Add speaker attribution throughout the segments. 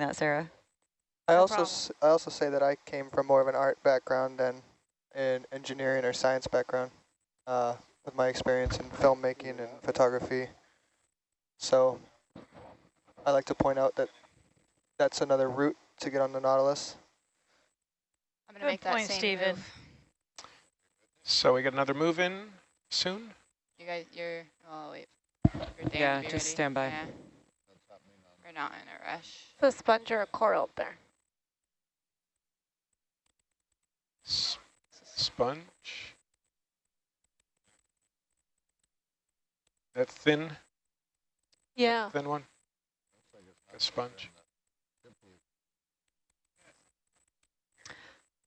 Speaker 1: that, Sarah.
Speaker 2: I
Speaker 3: No
Speaker 2: also
Speaker 3: problem.
Speaker 2: s- I also say that I came from more of an art background than an engineering or science background, uh, with my experience in filmmaking and photography. So I like to point out that that's another route to get on the Nautilus.
Speaker 4: I'm gonna
Speaker 3: Good
Speaker 4: make that
Speaker 3: point,
Speaker 4: same
Speaker 3: Stephen.
Speaker 4: move.
Speaker 5: So we got another move in soon?
Speaker 4: You guys, you're, oh wait. You're
Speaker 6: Yeah, just
Speaker 4: ready.
Speaker 6: stand by.
Speaker 4: Yeah. We're not in a rush.
Speaker 7: The sponge or a coral up there.
Speaker 5: S sponge. That thin,
Speaker 7: Yeah.
Speaker 5: thin one? A sponge.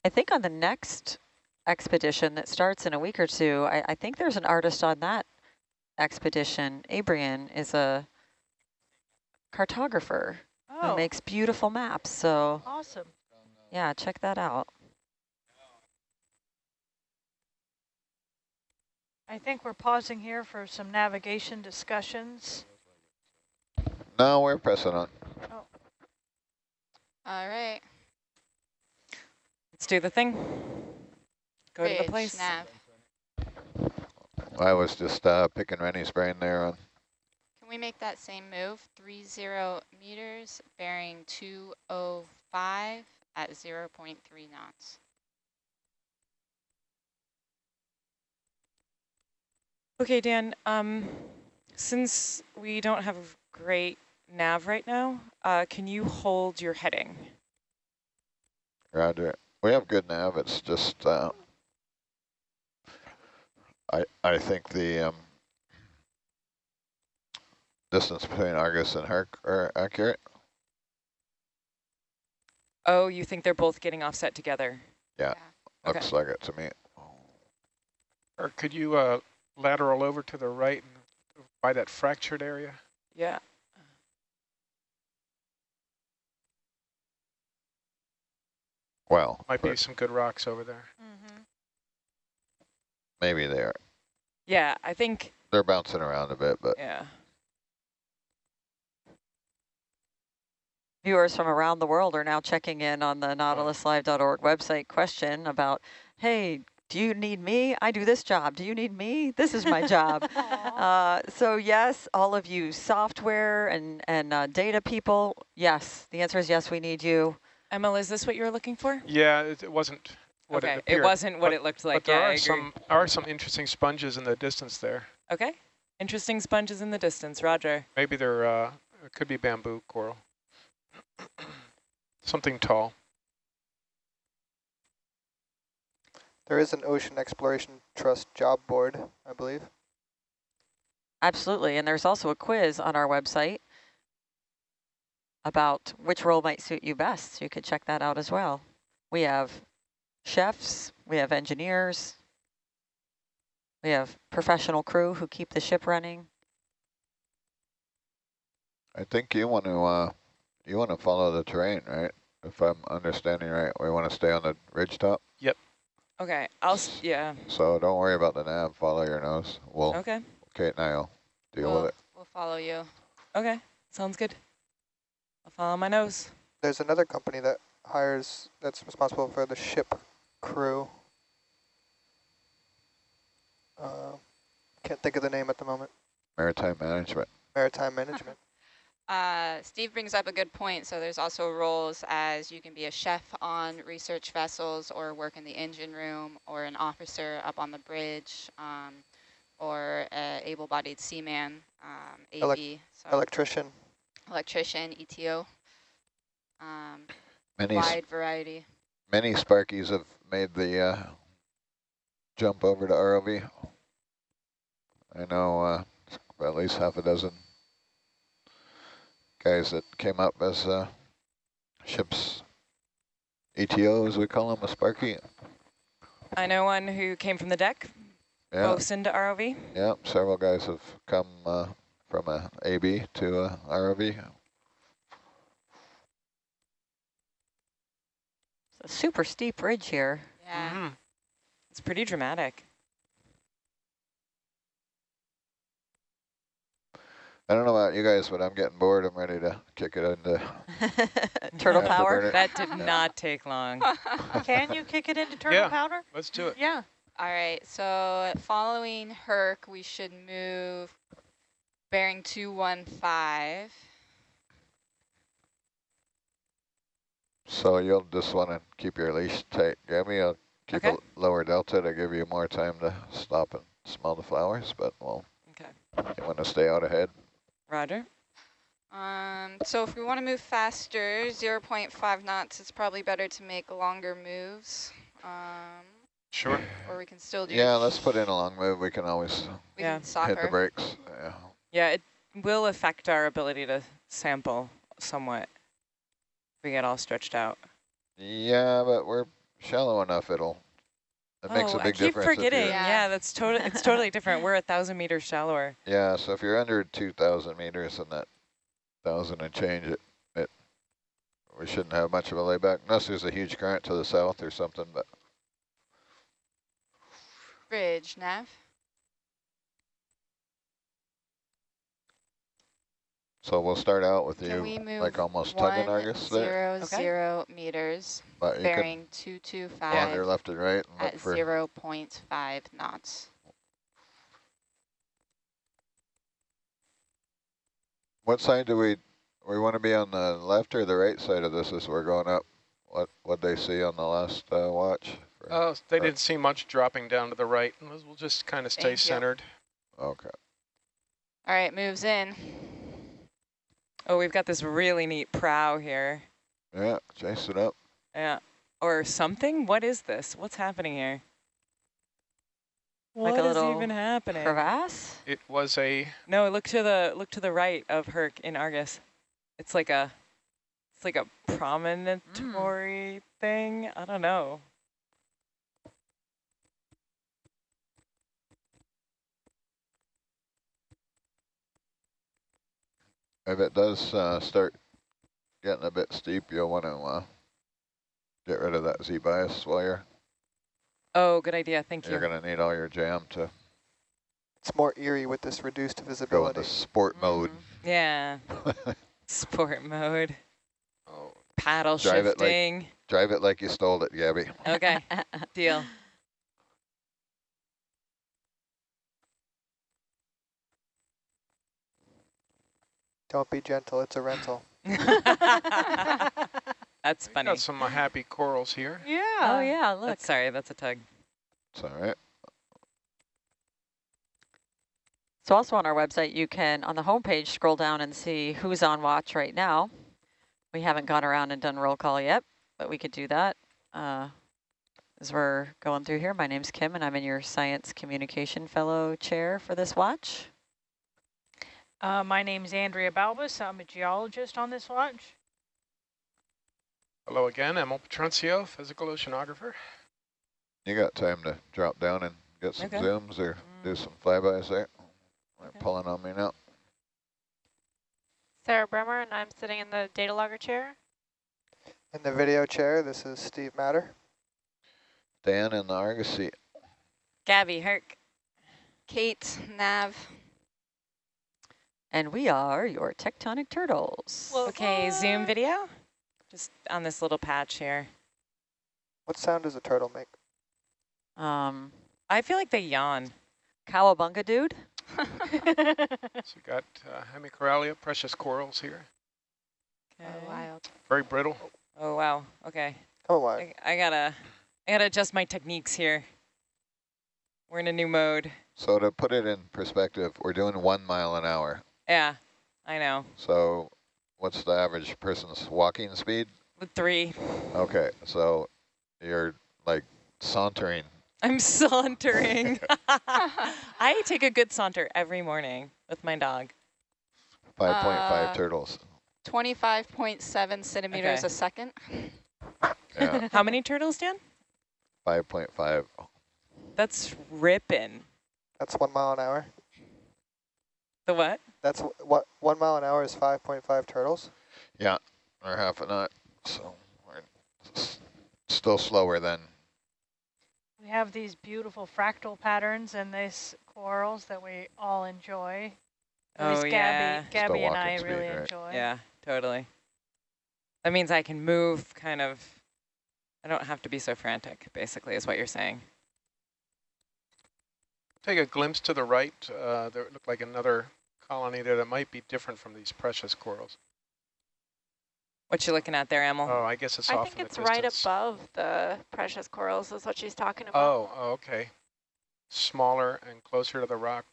Speaker 1: I think on the next expedition that starts in a week or two, I, I think there's an artist on that expedition. Abrian is a cartographer who
Speaker 3: Oh,
Speaker 1: makes beautiful maps. So
Speaker 3: awesome.
Speaker 1: yeah, check that out.
Speaker 3: I think we're pausing here for some navigation discussions.
Speaker 8: No, we're pressing on. Oh.
Speaker 4: All right.
Speaker 6: Let's do the thing. Go to the place.
Speaker 4: nav.
Speaker 8: I was just uh, picking Rennie's brain there on
Speaker 4: Can we make that same move? Three zero meters, bearing 205 at 0.3 knots.
Speaker 6: Okay, Dan, um, since we don't have a great nav right now, uh, can you hold your heading?
Speaker 8: Roger. We have good nav. It's just uh, I I think the um, distance between Argus and Herc are accurate.
Speaker 6: Oh, you think they're both getting offset together?
Speaker 8: Yeah.
Speaker 6: Okay.
Speaker 8: Looks like it to me.
Speaker 5: Or could you uh, lateral over to the right and by that fractured area?
Speaker 6: Yeah.
Speaker 8: Well,
Speaker 5: Might be some good rocks over there.
Speaker 3: Mm-hmm.
Speaker 8: maybe they're
Speaker 6: Yeah, I think,
Speaker 8: they're bouncing around a bit, but
Speaker 6: yeah.
Speaker 1: Viewers from around the world are now checking in on the nautiluslive.org website question about, hey, do you need me? I do this job. Do you need me? This is my job. Uh, so yes, all of you software and, and uh, data people, yes, the answer is yes, we need you.
Speaker 6: Emma, is this what you were looking for?
Speaker 5: Yeah, it, it wasn't what
Speaker 6: okay,
Speaker 5: it
Speaker 6: it, wasn't what
Speaker 5: but-
Speaker 6: it looked like.
Speaker 5: but there
Speaker 6: yeah,
Speaker 5: are some are some interesting sponges in the distance there.
Speaker 6: Okay, interesting sponges in the distance, roger.
Speaker 5: Maybe they're uh, it could be bamboo coral. Something tall.
Speaker 2: There is an Ocean Exploration Trust job board, I believe.
Speaker 1: Absolutely, and there's also a quiz on our website about which role might suit you best. You could check that out as well. We have chefs, we have engineers, we have professional crew who keep the ship running.
Speaker 8: I think you want to uh, you want to follow the terrain, right? If I'm understanding right, we want to stay on the ridge top. Yep.
Speaker 6: Okay, I'll, s yeah,
Speaker 8: So don't worry about the nav. Follow your nose. We'll
Speaker 6: okay,
Speaker 8: Kate and I'll deal
Speaker 4: we'll,
Speaker 8: with it.
Speaker 4: we'll follow you.
Speaker 6: okay, sounds good. I'll follow my nose.
Speaker 2: There's another company that hires, that's responsible for the ship crew. Uh, can't think of the name at the moment.
Speaker 8: Maritime management.
Speaker 2: Maritime Management.
Speaker 4: Uh, Steve brings up a good point. So there's also roles as you can be a chef on research vessels or work in the engine room or an officer up on the bridge um, or a able-bodied seaman, um, AV,
Speaker 2: Elec-
Speaker 4: so
Speaker 2: Electrician.
Speaker 4: electrician, ETO. Um,
Speaker 8: Many
Speaker 4: wide variety.
Speaker 8: many Sparkies have made the uh, jump over to ROV. I know uh, at least half a dozen guys that came up as uh, ships ETO, as we call them, a Sparky.
Speaker 6: I know one who came from the deck,
Speaker 8: Yeah,
Speaker 6: both into ROV.
Speaker 8: yeah. Several guys have come uh, from a AB to a ROV.
Speaker 1: It's a super steep ridge here.
Speaker 4: Yeah.
Speaker 5: Mhm.
Speaker 6: It's pretty dramatic.
Speaker 8: I don't know about you guys, but I'm getting bored. I'm ready to kick it into
Speaker 1: Turtle
Speaker 8: Afterburner.
Speaker 1: power.
Speaker 6: That did not take long.
Speaker 3: Can you kick it into turtle
Speaker 5: Yeah.
Speaker 3: powder?
Speaker 5: Let's do it.
Speaker 3: Yeah.
Speaker 4: All right, so following Herc, we should move bearing 215.
Speaker 8: So you'll just want to keep your leash tight, Gabby. I'll keep
Speaker 6: Okay.
Speaker 8: a lower delta to give you more time to stop and smell the flowers, but well,
Speaker 6: Okay.
Speaker 8: you want to stay out ahead.
Speaker 6: Roger.
Speaker 4: Um, so if we want to move faster, 0.5 knots, it's probably better to make longer moves. Um,
Speaker 5: Sure.
Speaker 4: or we can still do.
Speaker 8: Yeah, let's put in a long move. We can always
Speaker 4: We
Speaker 6: Yeah.
Speaker 4: can
Speaker 8: hit
Speaker 4: her.
Speaker 8: the brakes. Yeah.
Speaker 6: Yeah, it will affect our ability to sample somewhat. If we get all stretched out.
Speaker 8: Yeah, but we're shallow enough. It'll. It makes
Speaker 6: oh,
Speaker 8: a big
Speaker 6: I keep
Speaker 8: difference.
Speaker 6: forgetting.
Speaker 4: Yeah.
Speaker 6: Yeah, that's totally. It's totally different. We're a thousand meters shallower.
Speaker 8: Yeah, so if you're under 2,000 meters and that thousand and change, it, it we shouldn't have much of a layback unless there's a huge current to the south or something. But
Speaker 4: Bridge, nav.
Speaker 8: So we'll start out with
Speaker 4: Can we
Speaker 8: you
Speaker 4: move
Speaker 8: like almost tugging
Speaker 4: one,
Speaker 8: Argus there,
Speaker 4: zero,
Speaker 6: Okay.
Speaker 4: zero meters,
Speaker 8: but you can
Speaker 4: bearing 225
Speaker 8: wander left and right and look
Speaker 4: at
Speaker 8: for
Speaker 4: 0.5 knots.
Speaker 8: what side do we we want to be on the left or the right side of this as we're going up? What what they see on the last uh, watch? For-
Speaker 5: Oh, they didn't see much dropping down to the right. We'll we'll just kind of stay
Speaker 4: Thank you.
Speaker 5: centered.
Speaker 8: okay.
Speaker 4: All right, moves in.
Speaker 6: Oh, we've got this really neat prow here.
Speaker 8: Yeah, chase it up.
Speaker 6: Yeah. Or something? What is this? What's happening here?
Speaker 1: Like
Speaker 6: What
Speaker 1: a
Speaker 6: is
Speaker 1: little
Speaker 6: even happening?
Speaker 5: Crevasse? It was a
Speaker 6: No, look to the look to the right of Herc in Argus. It's like a it's like a promontory hmm. thing. I don't know.
Speaker 8: If it does uh, start getting a bit steep, you'll want to uh, get rid of that Z bias while you're
Speaker 6: Oh, good idea. Thank
Speaker 8: you're
Speaker 6: you.
Speaker 8: going to need all your jam to
Speaker 2: It's more eerie with this reduced
Speaker 8: go
Speaker 2: visibility.
Speaker 8: into sport mode.
Speaker 6: Yeah. Sport mode.
Speaker 5: oh,
Speaker 6: Paddle
Speaker 8: Drive it like-
Speaker 6: shifting.
Speaker 8: Drive it like you stole it, Gabby.
Speaker 6: Okay. Deal.
Speaker 2: Don't be gentle, it's a rental.
Speaker 6: That's
Speaker 5: we
Speaker 6: funny.
Speaker 5: got some uh, happy corals here.
Speaker 3: Yeah.
Speaker 1: oh yeah, look.
Speaker 6: That's, sorry, that's a tug.
Speaker 8: It's all right.
Speaker 1: So also on our website, you can, on the homepage, scroll down and see who's on watch right now. We haven't gone around and done roll call yet, but we could do that uh, as we're going through here. My name's Kim, and I'm in your Science Communication Fellow chair for this watch.
Speaker 3: Uh, my name's Andrea Balbas. I'm a geologist on this watch.
Speaker 5: Hello again, Emil Petroncio, physical oceanographer.
Speaker 8: You got time to drop down and get some
Speaker 6: Okay.
Speaker 8: zooms or do
Speaker 6: Mm.
Speaker 8: some flybys there. They're
Speaker 6: Okay.
Speaker 8: pulling on me now.
Speaker 7: Sarah Bremer, and I'm sitting in the data logger chair.
Speaker 2: In the video chair, this is Steve Matter.
Speaker 8: Dan in the Argus seat.
Speaker 6: Gabby, Herc.
Speaker 4: Kate, nav.
Speaker 1: And we are your tectonic turtles.
Speaker 6: Okay, zoom video. Just on this little patch here.
Speaker 2: What sound does a turtle make?
Speaker 1: Um,
Speaker 6: I feel like they yawn.
Speaker 1: Cowabunga dude.
Speaker 5: So we got uh, hemicoralia, precious corals here.
Speaker 6: Okay.
Speaker 4: Oh, wild.
Speaker 5: Very brittle.
Speaker 6: Oh, wow. Okay.
Speaker 2: Come on,
Speaker 6: I, I gotta, I gotta adjust my techniques here. We're in a new mode.
Speaker 8: So to put it in perspective, we're doing one mile an hour.
Speaker 6: Yeah, I know.
Speaker 8: So what's the average person's walking speed?
Speaker 6: Three.
Speaker 8: Okay, so you're like sauntering.
Speaker 6: I'm sauntering. I take a good saunter every morning with my dog.
Speaker 8: 5.5
Speaker 4: Uh,
Speaker 8: turtles.
Speaker 4: 25.7 centimeters
Speaker 6: Okay.
Speaker 4: a second.
Speaker 8: Yeah,
Speaker 6: How many turtles, Dan?
Speaker 8: 5.5.
Speaker 6: That's ripping.
Speaker 2: That's one mile an hour.
Speaker 6: The what?
Speaker 2: That's what one mile an hour is 5.5 turtles.
Speaker 8: Yeah, or half a knot. So we're still slower than
Speaker 3: We have these beautiful fractal patterns in these corals that we all enjoy. At least
Speaker 6: Oh,
Speaker 3: Gabby,
Speaker 6: yeah.
Speaker 3: Gabby and I
Speaker 8: speed,
Speaker 3: really
Speaker 8: right?
Speaker 3: enjoy.
Speaker 6: Yeah, totally. That means I can move kind of, I don't have to be so frantic, basically, is what you're saying.
Speaker 5: Take a glimpse to the right. Uh, there looked like another colony there that might be different from these precious corals.
Speaker 6: What you looking at there, Emil?
Speaker 5: Oh, I guess it's
Speaker 7: I
Speaker 5: off
Speaker 7: think it's right above the precious corals is what she's talking about.
Speaker 5: Oh, oh, okay. Smaller and closer to the rock.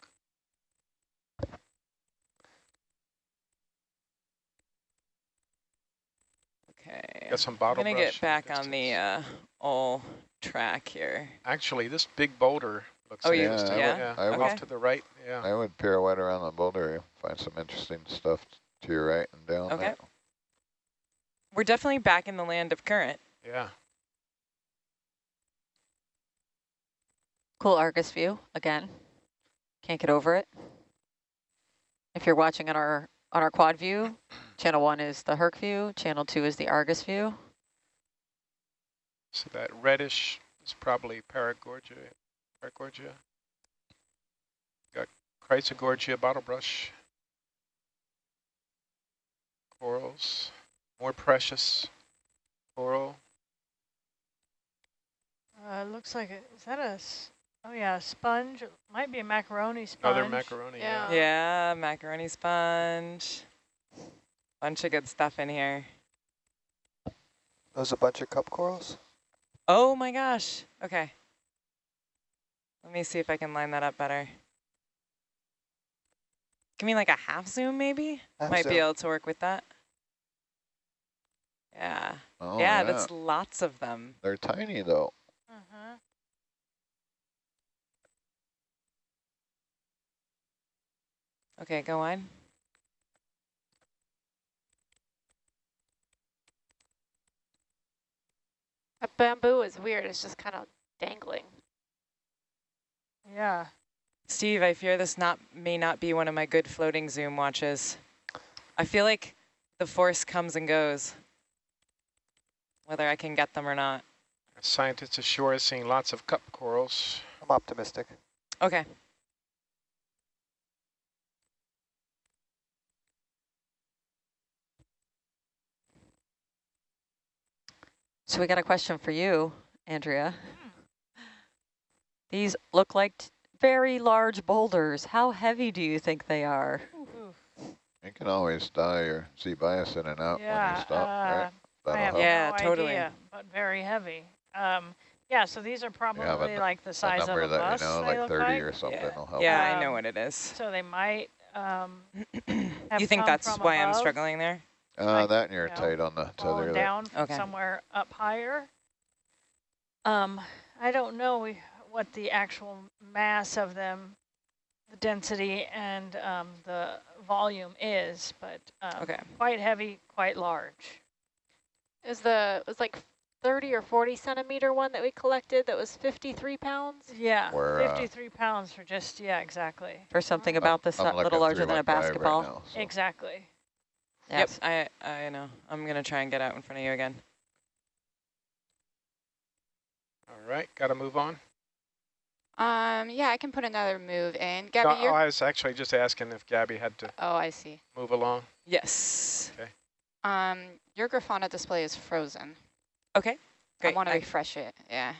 Speaker 6: okay.
Speaker 5: Got some
Speaker 6: I'm
Speaker 5: bottle
Speaker 6: gonna get
Speaker 5: in
Speaker 6: back on the uh, old track here.
Speaker 5: Actually, this big boulder looks
Speaker 6: Oh, you-
Speaker 5: interesting.
Speaker 8: yeah? I
Speaker 5: off
Speaker 6: would-
Speaker 5: to the right. Yeah.
Speaker 8: I would pirouette around the boulder, find some interesting stuff to your right and down
Speaker 6: Okay.
Speaker 8: there.
Speaker 6: We're definitely back in the land of current.
Speaker 5: Yeah.
Speaker 1: Cool Argus view again. Can't get over it. If you're watching on our on our quad view, channel one is the Herc view, channel two is the Argus view.
Speaker 5: So that reddish is probably Paragorgia. Paragorgia. Got Chrysogorgia bottle brush. Corals. More precious coral.
Speaker 3: Uh, looks like it. Is that a? Oh yeah, a sponge. It might be a macaroni sponge.
Speaker 5: Other macaroni. Yeah.
Speaker 7: Yeah.
Speaker 6: Yeah, macaroni sponge. Bunch of good stuff in here.
Speaker 2: Those a bunch of cup corals?
Speaker 6: Oh my gosh. Okay. Let me see if I can line that up better. Give me like a half zoom maybe?
Speaker 2: Half
Speaker 6: Might be able to work with that. Yeah.
Speaker 8: Oh,
Speaker 6: yeah, that's lots of them.
Speaker 8: They're tiny though.
Speaker 3: Uh-huh.
Speaker 6: Okay, go on.
Speaker 7: That bamboo is weird. It's just kind of dangling.
Speaker 3: Yeah.
Speaker 6: Steve, I fear this not may not be one of my good floating zoom watches. I feel like the force comes and goes, whether I can get them or not.
Speaker 5: Scientists ashore is seeing lots of cup corals.
Speaker 2: I'm optimistic.
Speaker 6: Okay.
Speaker 1: So we got a question for you, Andrea. These look like t- very large boulders. How heavy do you think they are?
Speaker 3: Ooh.
Speaker 8: You can always die or Z bias in and out when you stop,
Speaker 3: uh,
Speaker 8: right?
Speaker 3: I
Speaker 8: That'll
Speaker 3: have.
Speaker 6: Yeah,
Speaker 3: no
Speaker 6: totally.
Speaker 3: idea, but very heavy. Um, yeah, so these are probably
Speaker 8: n-
Speaker 3: like the
Speaker 8: A
Speaker 3: size of a
Speaker 8: that
Speaker 3: bus.
Speaker 8: you know, like 30
Speaker 3: like.
Speaker 8: or something
Speaker 6: Yeah,
Speaker 8: will help.
Speaker 6: yeah I know
Speaker 3: Um,
Speaker 6: what it is.
Speaker 3: So they might um, have
Speaker 6: You think
Speaker 3: come
Speaker 6: that's
Speaker 3: from
Speaker 6: why I'm struggling there?
Speaker 8: Uh,
Speaker 3: like,
Speaker 8: that and you're
Speaker 3: you know,
Speaker 8: tight on the
Speaker 3: fallen
Speaker 8: tether
Speaker 3: down from
Speaker 6: Okay.
Speaker 3: somewhere up higher. Um, I don't know we- what the actual mass of them, the density and um, the volume is, but um,
Speaker 6: Okay.
Speaker 3: quite heavy, quite large.
Speaker 7: Is the it was like 30 or 40 centimeter one that we collected that was 53 pounds?
Speaker 3: Yeah,
Speaker 8: We're, uh,
Speaker 3: 53 pounds for just, yeah, exactly.
Speaker 1: For something
Speaker 8: I'm-
Speaker 1: about this
Speaker 8: I'm
Speaker 1: not little larger than a
Speaker 8: 315 right
Speaker 1: basketball?
Speaker 8: now, so.
Speaker 3: Exactly.
Speaker 1: Yes.
Speaker 6: Yep, I, I know. I'm going to try and get out in front of you again.
Speaker 5: All right, got to move on.
Speaker 4: Um, yeah, I can put another move in. Gabby,
Speaker 5: oh,
Speaker 4: you're...
Speaker 5: I was actually just asking if Gabby had to
Speaker 4: Oh, I see.
Speaker 5: move along.
Speaker 6: Yes. Okay.
Speaker 4: Um, your Grafana display is frozen.
Speaker 6: Okay,
Speaker 4: I want to refresh it. Yeah,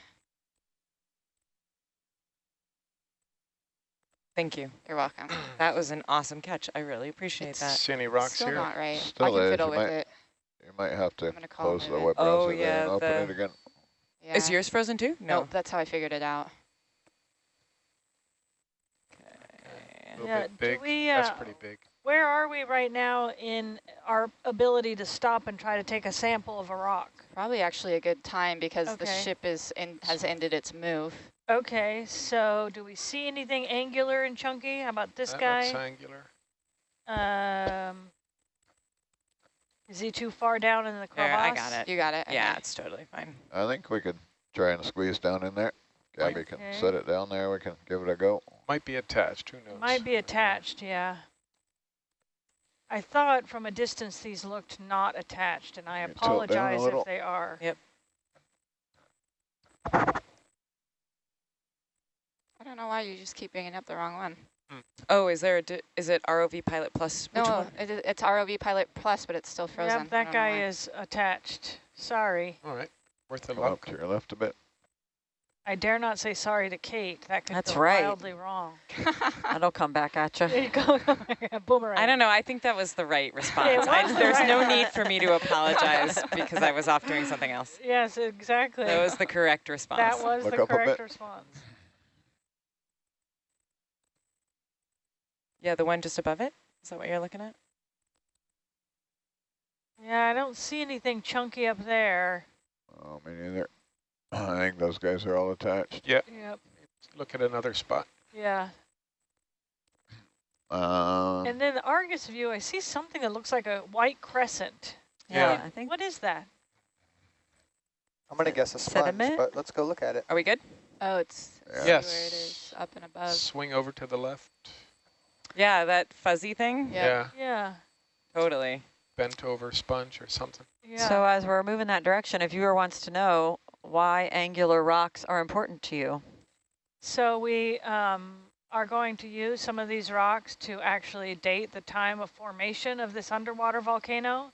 Speaker 6: Thank you.
Speaker 4: you're welcome.
Speaker 6: That was an awesome catch. I really appreciate that.
Speaker 5: See any rocks
Speaker 4: Still
Speaker 5: here?
Speaker 4: not right. Still I
Speaker 8: Still
Speaker 4: can
Speaker 8: is,
Speaker 4: fiddle
Speaker 8: you
Speaker 4: with
Speaker 8: might-
Speaker 4: it.
Speaker 8: You might have to
Speaker 4: I'm gonna
Speaker 8: close the web
Speaker 6: Oh,
Speaker 8: browser there
Speaker 6: yeah,
Speaker 8: and open
Speaker 6: the-
Speaker 8: it again.
Speaker 4: Yeah.
Speaker 6: Is yours frozen too? No.
Speaker 4: Nope, that's how I figured it out.
Speaker 5: A little
Speaker 3: Yeah,
Speaker 5: bit
Speaker 3: do
Speaker 5: big.
Speaker 3: we,
Speaker 5: That's
Speaker 3: uh,
Speaker 5: pretty big.
Speaker 3: Where are we right now in our ability to stop and try to take a sample of a rock?
Speaker 4: Probably actually a good time because the ship is in, has ended its move.
Speaker 3: Okay, so do we see anything angular and chunky? How about this
Speaker 5: that
Speaker 3: guy?
Speaker 5: looks angular.
Speaker 3: Um, is he too far down in the crevasse?
Speaker 6: There, I got it.
Speaker 4: You got it?
Speaker 6: Yeah, it's totally fine.
Speaker 8: I think we could try and squeeze down in there. Gabby can set it down there. We can give it a go.
Speaker 5: Might be attached. Who knows?
Speaker 3: Might be attached, yeah. I thought from a distance these looked not attached, and I
Speaker 8: You tilt down a
Speaker 3: apologize
Speaker 8: little.
Speaker 3: if they are.
Speaker 6: Yep.
Speaker 4: I don't know why you just keep bringing up the wrong one. Hmm.
Speaker 6: Oh, is there a, di- is it ROV Pilot Plus? Which
Speaker 4: No,
Speaker 6: one?
Speaker 4: it, is- it's ROV Pilot Plus, but it's still frozen. I
Speaker 3: Yep, that
Speaker 4: don't know
Speaker 3: guy is attached. Sorry.
Speaker 5: All right, worth a
Speaker 8: Go up
Speaker 5: look.
Speaker 8: to your left a bit.
Speaker 3: I dare not say sorry to Kate. That could
Speaker 1: That's
Speaker 3: go
Speaker 1: right.
Speaker 3: wildly wrong.
Speaker 1: That'll come back at you.
Speaker 3: There you go. Boomerang.
Speaker 6: I don't know. I think that was the right response. I, there's
Speaker 3: right
Speaker 6: no need for me to apologize because I was off doing something else.
Speaker 3: Yes, exactly.
Speaker 6: That was the correct response.
Speaker 3: That was
Speaker 8: Look
Speaker 3: the correct response.
Speaker 6: yeah, the one just above it? Is that what you're looking at?
Speaker 3: Yeah, I don't see anything chunky up there.
Speaker 8: Oh, me neither. I think those guys are all attached.
Speaker 3: Yep.
Speaker 5: Look at another spot.
Speaker 3: Yeah.
Speaker 8: Um,
Speaker 3: And then the Argus view, I see something that looks like a white crescent.
Speaker 1: Yeah,
Speaker 5: Yeah.
Speaker 1: I think
Speaker 3: What is that?
Speaker 2: I'm gonna guess a sponge,
Speaker 1: Sediment?
Speaker 2: but let's go look at it.
Speaker 6: Are we good?
Speaker 4: Oh, it's
Speaker 8: Yeah.
Speaker 5: Yes.
Speaker 4: where it is up and above.
Speaker 5: Swing over to the left.
Speaker 6: Yeah, that fuzzy thing?
Speaker 4: Yep.
Speaker 5: Yeah,
Speaker 3: Yeah.
Speaker 6: Totally.
Speaker 5: bent over sponge or something.
Speaker 3: Yeah.
Speaker 1: So as we're moving that direction, a viewer wants to know why angular rocks are important to you.
Speaker 3: So we um, are going to use some of these rocks to actually date the time of formation of this underwater volcano.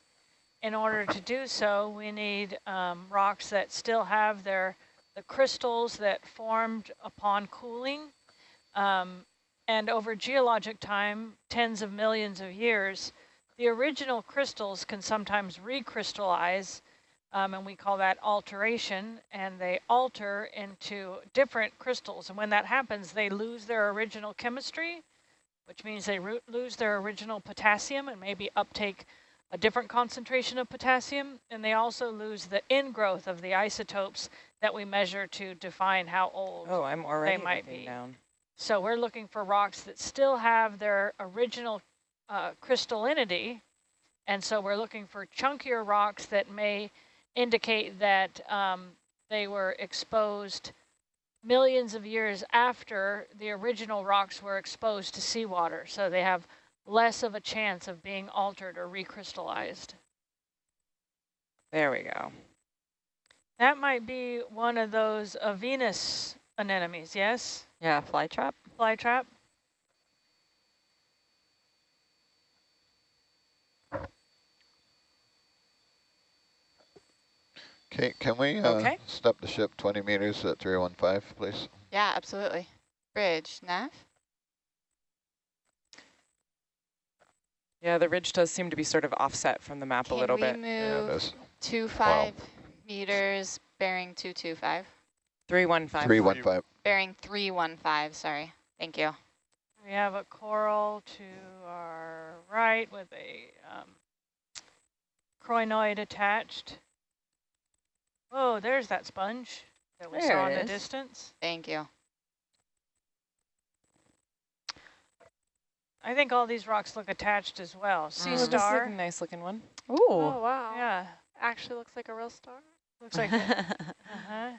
Speaker 3: In order to do so, we need um, rocks that still have their the crystals that formed upon cooling. Um, and over geologic time, tens of millions of years, the original crystals can sometimes recrystallize um, and we call that alteration, and they alter into different crystals. And when that happens, they lose their original chemistry, which means they lose their original potassium and maybe uptake a different concentration of potassium. And they also lose the ingrowth of the isotopes that we measure to define how old.
Speaker 6: Oh, I'm already
Speaker 3: might be.
Speaker 6: down.
Speaker 3: So we're looking for rocks that still have their original uh, crystallinity. And so we're looking for chunkier rocks that may indicate that um, they were exposed millions of years after the original rocks were exposed to seawater. So they have less of a chance of being altered or recrystallized.
Speaker 6: There we go.
Speaker 3: That might be one of those uh, Venus anemones, yes?
Speaker 1: Yeah, fly trap.
Speaker 8: Kate, can we uh,
Speaker 6: Okay.
Speaker 8: step the ship 20 meters at 315, please?
Speaker 4: Yeah, absolutely. Bridge, nav.
Speaker 6: Yeah, the ridge does seem to be sort of offset from the map
Speaker 4: Can
Speaker 6: a little bit.
Speaker 8: Yeah, it
Speaker 4: move
Speaker 8: is.
Speaker 4: two five meters, bearing two two five,
Speaker 6: 315.
Speaker 8: 315.
Speaker 4: bearing three one five. Sorry. Thank you.
Speaker 3: We have a coral to our right with a um, crinoid attached. Oh, there's that sponge that we
Speaker 1: There
Speaker 3: saw in the
Speaker 1: is.
Speaker 3: distance.
Speaker 4: Thank you.
Speaker 3: I think all these rocks look attached as well. Sea
Speaker 6: Oh, this is
Speaker 3: star.
Speaker 6: a nice looking one.
Speaker 1: Ooh.
Speaker 7: Oh, wow.
Speaker 3: Yeah,
Speaker 7: Actually looks like a real star.
Speaker 3: looks like a, uh-huh.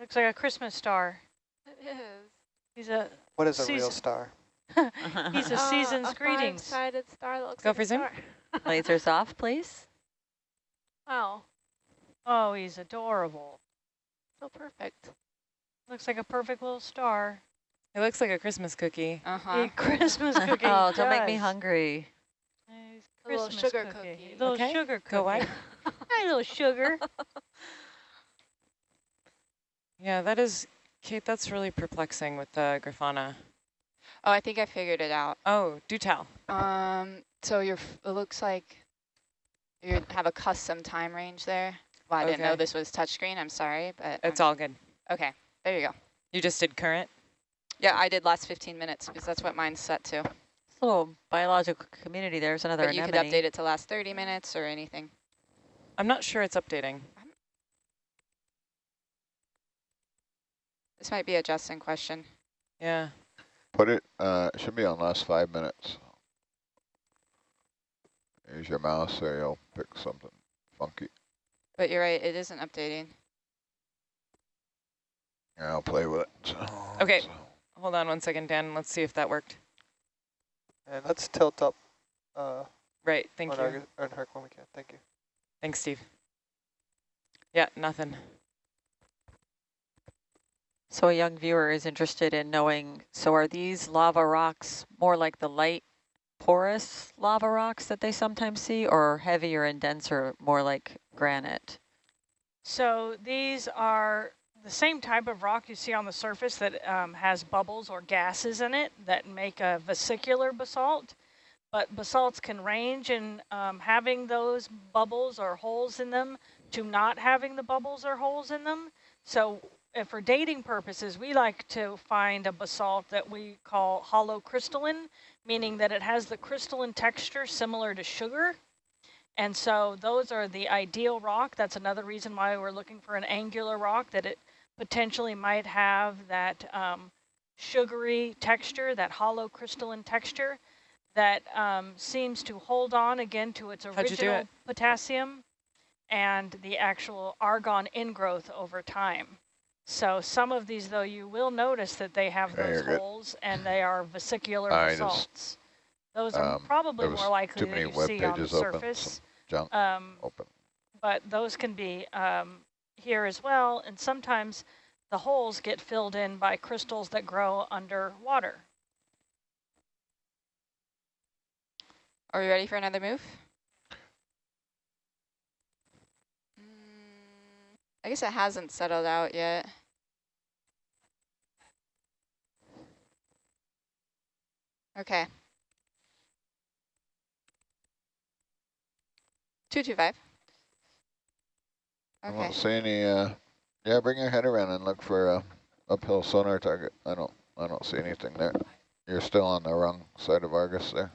Speaker 3: Looks like a Christmas star.
Speaker 7: It is.
Speaker 3: He's a
Speaker 2: What is a real star?
Speaker 3: he's a
Speaker 7: Uh,
Speaker 3: season's
Speaker 7: a
Speaker 3: greetings.
Speaker 7: five-sided star that looks
Speaker 6: Go
Speaker 7: like
Speaker 6: for
Speaker 7: a
Speaker 6: zoom.
Speaker 7: star.
Speaker 1: Lasers off, please.
Speaker 7: Wow,
Speaker 3: Oh, he's adorable.
Speaker 7: so perfect.
Speaker 3: Looks like a perfect little star.
Speaker 6: It looks like a Christmas cookie.
Speaker 4: Uh huh.
Speaker 3: A
Speaker 4: huh.
Speaker 3: Christmas cookie.
Speaker 1: oh, don't make me hungry.
Speaker 3: Nice
Speaker 7: A little sugar
Speaker 3: cookie.
Speaker 7: cookie.
Speaker 3: Little
Speaker 6: Okay,
Speaker 3: sugar cookie.
Speaker 6: Go wide.
Speaker 3: Hi, little sugar.
Speaker 6: Yeah, that is, Kate, that's really perplexing with the Grafana.
Speaker 4: Oh, I think I figured it out.
Speaker 6: Oh, do tell.
Speaker 4: Um, so you're. It looks like you have a custom time range there. Well, I didn't know this was touchscreen. I'm sorry, but
Speaker 6: It's
Speaker 4: I'm-
Speaker 6: all good.
Speaker 4: okay. There you go.
Speaker 6: You just did current?
Speaker 4: Yeah, I did last 15 minutes because that's what mine's set to.
Speaker 1: This little biological community, there's another
Speaker 4: But you could update it to last 30 minutes or anything.
Speaker 6: I'm not sure it's updating.
Speaker 4: This might be a Justin question.
Speaker 6: Yeah.
Speaker 8: Put it, uh, it should be on last five minutes. Use your mouse or you'll pick something funky.
Speaker 4: But you're right, it isn't updating.
Speaker 8: Yeah, I'll play with it. So,
Speaker 6: Okay.
Speaker 8: so-
Speaker 6: Hold on one second, Dan. Let's see if that worked.
Speaker 2: And let's tilt up uh,
Speaker 6: Right, thank
Speaker 2: on
Speaker 6: you.
Speaker 2: Argus, on Herc when we can. Thank you.
Speaker 6: Thanks, Steve. Yeah, nothing.
Speaker 1: So a young viewer is interested in knowing, so are these lava rocks more like the light porous lava rocks that they sometimes see or heavier and denser, more like granite?
Speaker 3: So these are the same type of rock you see on the surface that um, has bubbles or gases in it that make a vesicular basalt. But basalts can range in um, having those bubbles or holes in them to not having the bubbles or holes in them. So if for dating purposes, we like to find a basalt that we call holocrystalline, meaning that it has the crystalline texture similar to sugar. And so those are the ideal rock. That's another reason why we're looking for an angular rock, that it potentially might have that um, sugary texture, that holocrystalline texture that um, seems to hold on again to its original it? potassium and the actual argon ingrowth over time. So some of these, though, you will notice that they have those holes and they are vesicular I basalts. Just, those are um, probably more likely that you see on the surface.
Speaker 8: Junk um, open.
Speaker 3: But those can be um, here as well, and sometimes the holes get filled in by crystals that grow underwater.
Speaker 4: Are we ready for another move? I guess it hasn't settled out yet. Okay. 225.
Speaker 8: Okay. I don't see any, uh, yeah, bring your head around and look for a uphill sonar target. I don't, I don't see anything there. You're still on the wrong side of Argus there.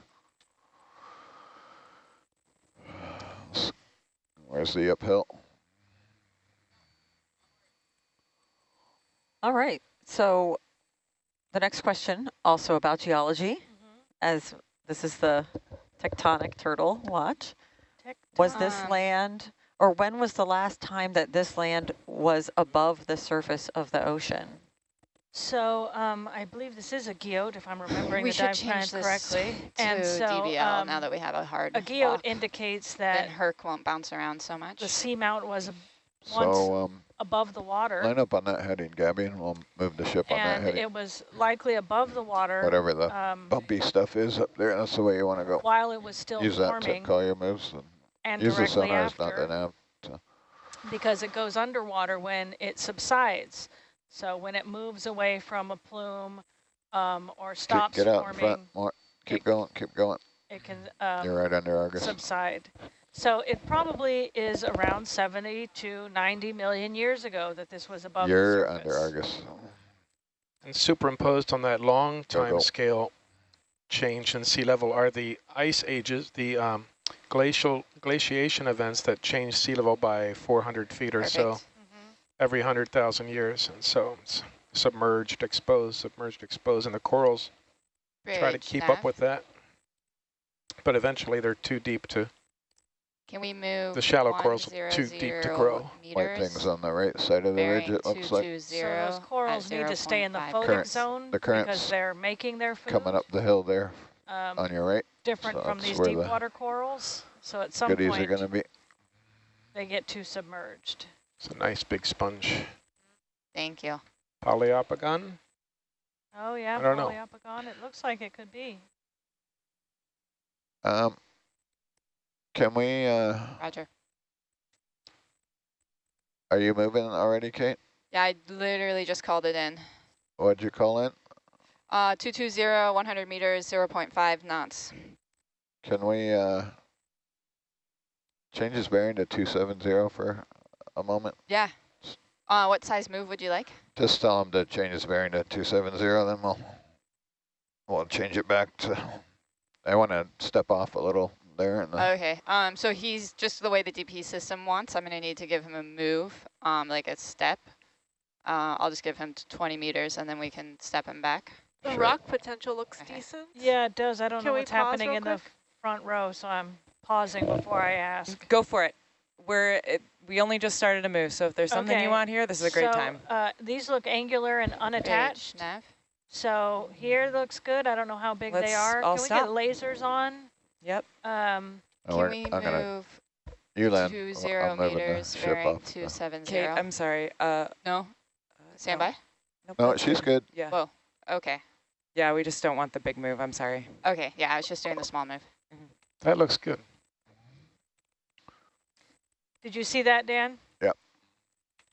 Speaker 8: Where's the uphill?
Speaker 1: All right. So the next question, also about geology, mm -hmm. as this is the tectonic turtle watch. Tecton. Was this land, or when was the last time that this land was above the surface of the ocean?
Speaker 3: So um, I believe this is a guyot, if I'm remembering we the dive plan correctly.
Speaker 4: and so, DBL um, now that we have a hard
Speaker 3: A guyot indicates that
Speaker 4: then Herc won't bounce around so much.
Speaker 3: The seamount was once so, um, above the water.
Speaker 8: Line up on that heading, Gabby, and we'll move the ship
Speaker 3: on
Speaker 8: that heading.
Speaker 3: And it was likely above the water.
Speaker 8: Whatever the um, bumpy stuff is up there, that's the way you want to go.
Speaker 3: While it was still
Speaker 8: use
Speaker 3: forming.
Speaker 8: Use that to call your moves. And,
Speaker 3: and
Speaker 8: use
Speaker 3: the
Speaker 8: sonars,
Speaker 3: after,
Speaker 8: not the nav. So.
Speaker 3: Because it goes underwater when it subsides. So when it moves away from a plume um, or stops
Speaker 8: Get out
Speaker 3: forming.
Speaker 8: in front more. Keep it, going, keep going.
Speaker 3: It can um,
Speaker 8: You're right under Argus.
Speaker 3: subside. So it probably is around 70 to 90 million years ago that this was above
Speaker 8: You're under Argus.
Speaker 5: And superimposed on that long time scale change in sea level are the ice ages, the um, glacial glaciation events that change sea level by 400 feet or Perfect. so mm -hmm. every 100,000 years. And so it's submerged, exposed, submerged, exposed, and the corals Bridge try to keep up with that. But eventually they're too deep to
Speaker 4: can we move
Speaker 5: The shallow corals are too deep to grow.
Speaker 8: White things on the right side of the ridge, it looks like.
Speaker 3: So those corals need to stay in the photic Current, zone the because they're making their food.
Speaker 8: Coming up the hill there um, on your right.
Speaker 3: Different so from these deep the water corals. So at some
Speaker 8: goodies
Speaker 3: point,
Speaker 8: are going to be.
Speaker 3: they get too submerged.
Speaker 5: It's a nice big sponge.
Speaker 4: Thank you.
Speaker 5: Poliopogon?
Speaker 3: Oh yeah, Poliopogon. It looks like it could be.
Speaker 8: Um, can we, uh,
Speaker 4: Roger.
Speaker 8: are you moving already, Kate?
Speaker 4: Yeah, I literally just called it in.
Speaker 8: What'd you call it?
Speaker 4: Uh, 220, 100 meters, 0 0.5 knots.
Speaker 8: Can we, uh, change his bearing to 270 for a moment?
Speaker 4: Yeah. Uh, what size move would you like?
Speaker 8: Just tell him to change his bearing to 270, then we'll, we'll change it back to, I want to step off a little there.
Speaker 4: okay, um, so he's just the way the DP system wants. I'm going to need to give him a move, um, like a step. Uh, I'll just give him 20 meters and then we can step him back.
Speaker 7: The sure. rock potential looks okay. decent.
Speaker 3: Yeah, it does. I don't can know what's happening in quick? the front row, so I'm pausing before I ask.
Speaker 6: Go for it. We're it, we only just started to move, so if there's something okay. you want here, this is a great
Speaker 3: so,
Speaker 6: time.
Speaker 3: Uh, these look angular and unattached.
Speaker 4: Nav.
Speaker 3: So here looks good. I don't know how big Let's they are. Can we stop. get lasers on?
Speaker 6: Yep.
Speaker 3: Um,
Speaker 4: oh, can we I'm move
Speaker 8: you land.
Speaker 4: two zero meters bearing two seven
Speaker 6: zero?
Speaker 4: Kate,
Speaker 6: I'm sorry. Uh,
Speaker 4: no. Stand by.
Speaker 6: Nope,
Speaker 8: No, she's good.
Speaker 6: Yeah.
Speaker 4: Whoa. Okay.
Speaker 6: Yeah, we just don't want the big move. I'm sorry.
Speaker 4: Okay. Yeah, I was just doing the small move.
Speaker 5: That looks good.
Speaker 3: Did you see that, Dan?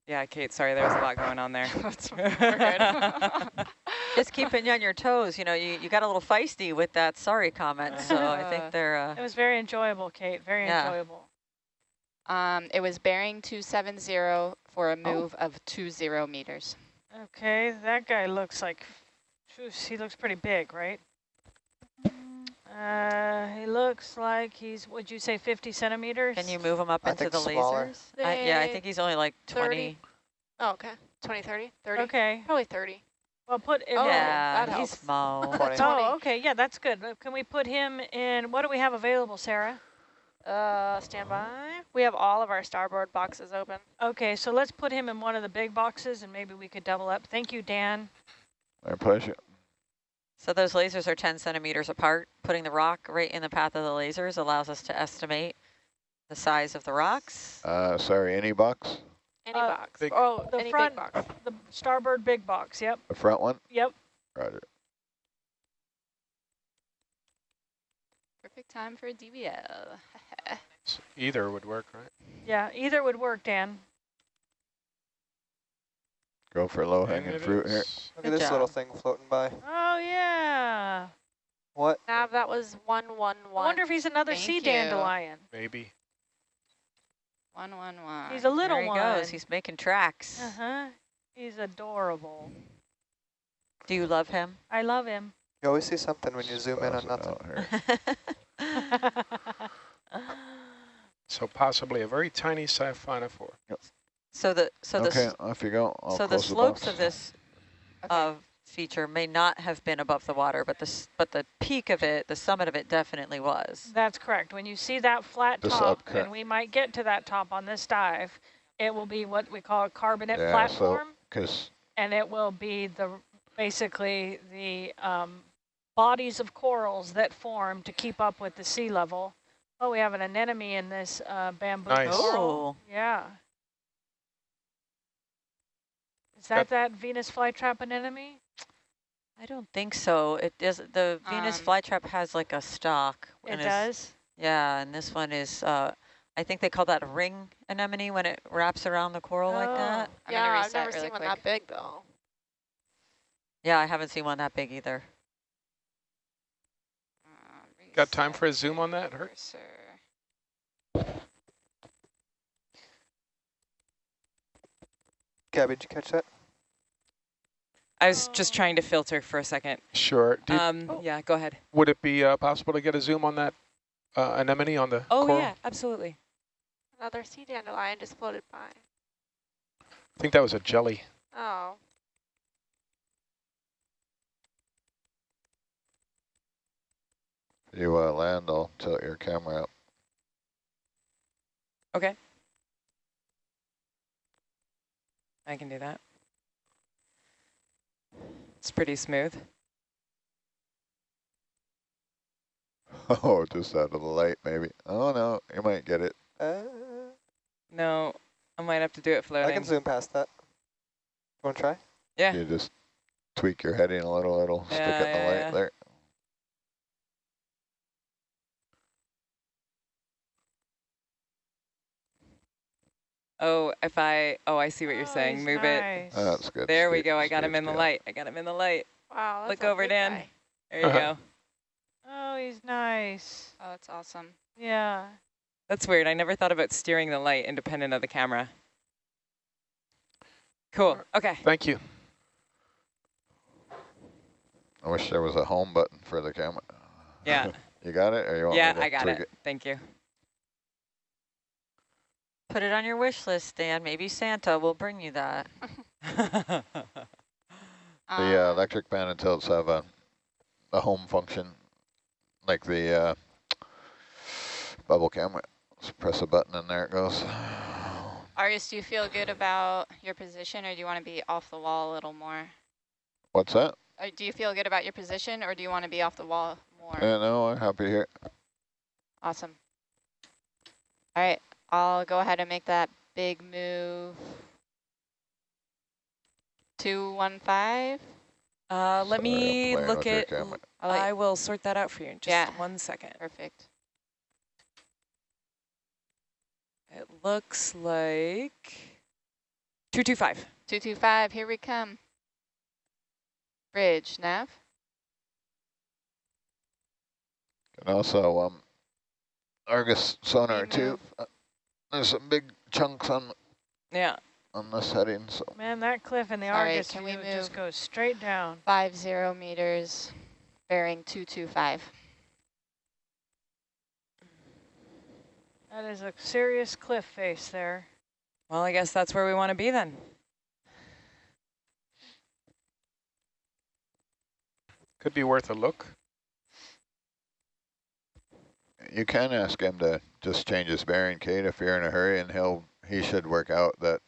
Speaker 6: Yeah, Kate, sorry, there was a lot going on there.
Speaker 4: That's we're good.
Speaker 1: Just keeping you on your toes. You know, you, you got a little feisty with that sorry comment. So I
Speaker 4: Uh,
Speaker 1: think they're, uh,
Speaker 3: It was very enjoyable, Kate. Very
Speaker 1: Yeah.
Speaker 3: enjoyable.
Speaker 4: um, it was bearing 270 for a move of 20 meters.
Speaker 3: Okay, that guy looks like, he looks pretty big, right? Uh, he looks like he's, would you say 50 centimeters?
Speaker 1: can you move him up
Speaker 2: I
Speaker 1: into the
Speaker 2: smaller.
Speaker 1: lasers? I, yeah, I think he's only like 20.
Speaker 7: 30. Oh, okay. 20, 30, 30?
Speaker 3: Okay,
Speaker 7: Probably 30.
Speaker 3: well, put him
Speaker 7: Oh,
Speaker 1: yeah,
Speaker 7: that
Speaker 1: he's small.
Speaker 3: Oh, okay, yeah, that's good. Uh, Can we put him in, what do we have available, Sarah?
Speaker 7: Uh, stand by. We have all of our starboard boxes open.
Speaker 3: Okay, so let's put him in one of the big boxes and maybe we could double up. Thank you, Dan.
Speaker 8: My pleasure.
Speaker 1: So those lasers are 10 centimeters apart. Putting the rock right in the path of the lasers allows us to estimate the size of the rocks.
Speaker 8: Uh, sorry, any box?
Speaker 7: Any
Speaker 3: Uh,
Speaker 7: box.
Speaker 5: big-
Speaker 3: Oh, the
Speaker 7: Any
Speaker 3: front,
Speaker 7: big box.
Speaker 3: the starboard big box, yep,
Speaker 8: The front one?
Speaker 3: yep.
Speaker 8: Roger.
Speaker 4: Perfect time for a DBL.
Speaker 5: So either would work, right?
Speaker 3: Yeah, either would work, Dan.
Speaker 8: Go for low hanging fruit here.
Speaker 2: Look
Speaker 1: Good
Speaker 2: at this little thing floating by.
Speaker 3: Oh, yeah.
Speaker 2: What?
Speaker 7: Nav, that was 111.
Speaker 3: I wonder if he's another
Speaker 4: Thank
Speaker 3: sea
Speaker 4: you.
Speaker 3: dandelion.
Speaker 5: Maybe.
Speaker 4: 111.
Speaker 3: He's a little
Speaker 1: there he
Speaker 3: one.
Speaker 1: goes. He's making tracks.
Speaker 3: Uh-huh. He's adorable.
Speaker 1: Do you love him?
Speaker 3: I love him.
Speaker 2: You always see something when you zoom in on nothing.
Speaker 5: So possibly a very tiny siphonophore.
Speaker 1: So the so the
Speaker 8: Okay,
Speaker 1: s-
Speaker 8: off you go. I'll
Speaker 1: so the slopes
Speaker 8: box.
Speaker 1: of this
Speaker 4: Okay.
Speaker 1: uh, feature may not have been above the water, but the but the peak of it, the summit of it, definitely was.
Speaker 3: That's correct. When you see that flat
Speaker 8: This
Speaker 3: top,
Speaker 8: upcut.
Speaker 3: and we might get to that top on this dive, it will be what we call a carbonate
Speaker 8: Yeah,
Speaker 3: platform,
Speaker 8: Because
Speaker 3: and it will be the basically the um, bodies of corals that form to keep up with the sea level. Oh, we have an anemone in this uh, bamboo
Speaker 5: Nice.
Speaker 3: coral.
Speaker 1: Oh,
Speaker 3: Yeah. Is
Speaker 5: Got-
Speaker 3: that that Venus flytrap anemone?
Speaker 1: I don't think so. It does. The Venus
Speaker 4: Um,
Speaker 1: flytrap has like a stalk.
Speaker 3: It does.
Speaker 1: Yeah, and this one is. Uh, I think they call that a ring anemone when it wraps around the coral like
Speaker 3: Oh.
Speaker 1: that.
Speaker 4: I'm
Speaker 7: yeah, I've never
Speaker 4: really
Speaker 7: seen one that big, though.
Speaker 1: Yeah, I haven't seen one that big either.
Speaker 4: Uh,
Speaker 5: Got time for a zoom on that,
Speaker 4: Herc?
Speaker 2: Gabby, did you catch that?
Speaker 6: I was just trying to filter for a second.
Speaker 5: Sure. Did,
Speaker 6: Um, yeah, go ahead.
Speaker 5: would it be uh, possible to get a zoom on that uh, anemone on the
Speaker 6: Oh,
Speaker 5: coral?
Speaker 6: yeah, absolutely.
Speaker 7: Another sea dandelion just floated by.
Speaker 5: I think that was a jelly.
Speaker 7: Oh.
Speaker 8: you uh, land, I'll tilt your camera up.
Speaker 6: Okay. I can do that. It's pretty smooth.
Speaker 8: Oh, just out of the light, maybe. Oh, no, you might get it.
Speaker 2: Uh,
Speaker 6: No, I might have to do it floating.
Speaker 2: I can zoom past that. You want to try?
Speaker 6: Yeah.
Speaker 8: You just tweak your heading a little, it'll stick it in the
Speaker 6: yeah,
Speaker 8: light
Speaker 6: yeah.
Speaker 8: there.
Speaker 6: Oh, if I, oh, I see what you're
Speaker 3: Oh,
Speaker 6: saying.
Speaker 3: he's
Speaker 6: Move it.
Speaker 8: Oh, that's good.
Speaker 6: There we go. I got him in the
Speaker 8: got
Speaker 6: light. I got him in the light.
Speaker 7: Wow, that's
Speaker 6: Look
Speaker 7: a
Speaker 6: over, Dan.
Speaker 7: guy.
Speaker 6: There you
Speaker 5: Uh-huh.
Speaker 6: go.
Speaker 3: Oh, he's nice.
Speaker 4: Oh, that's awesome.
Speaker 3: Yeah.
Speaker 6: That's weird. I never thought about steering the light independent of the camera. Cool. Okay.
Speaker 5: Thank you.
Speaker 8: I wish there was a home button for the camera.
Speaker 6: Yeah.
Speaker 8: You got it, or you want
Speaker 6: yeah,
Speaker 8: me to
Speaker 6: I got
Speaker 8: tweak
Speaker 6: it. Thank you.
Speaker 1: Put it on your wish list, Dan. Maybe Santa will bring you that.
Speaker 8: The uh,
Speaker 4: Um,
Speaker 8: electric pan and tilts have a, a home function, like the uh, bubble camera. Just press a button and there it goes.
Speaker 4: Argus, do you feel good about your position or do you want to be off the wall a little more?
Speaker 8: What's that?
Speaker 4: Uh, do you feel good about your position or do you want to be off the wall more?
Speaker 8: Yeah, no, I'm happy here.
Speaker 4: Awesome. All right, I'll go ahead and make that big move. 215?
Speaker 6: Uh, let
Speaker 8: Sorry,
Speaker 6: me look at.
Speaker 4: I like-
Speaker 6: I will sort that out for you in just
Speaker 4: Yeah.
Speaker 6: one second.
Speaker 4: Perfect.
Speaker 6: It looks like 225.
Speaker 4: 225, here we come. Bridge, nav.
Speaker 8: And also, um, Argus sonar
Speaker 4: We
Speaker 8: too. Uh, there's some big chunks on
Speaker 6: Yeah.
Speaker 8: on this heading, so
Speaker 3: Man, that cliff in the
Speaker 4: Sorry,
Speaker 3: Argus
Speaker 4: can we
Speaker 3: view just
Speaker 4: move?
Speaker 3: goes straight down.
Speaker 4: 50 meters, bearing 225.
Speaker 3: That is a serious cliff face there.
Speaker 6: Well, I guess that's where we want to be then.
Speaker 5: Could be worth a look.
Speaker 8: You can ask him to just change his bearing, Kate, if you're in a hurry, and he'll he should work out that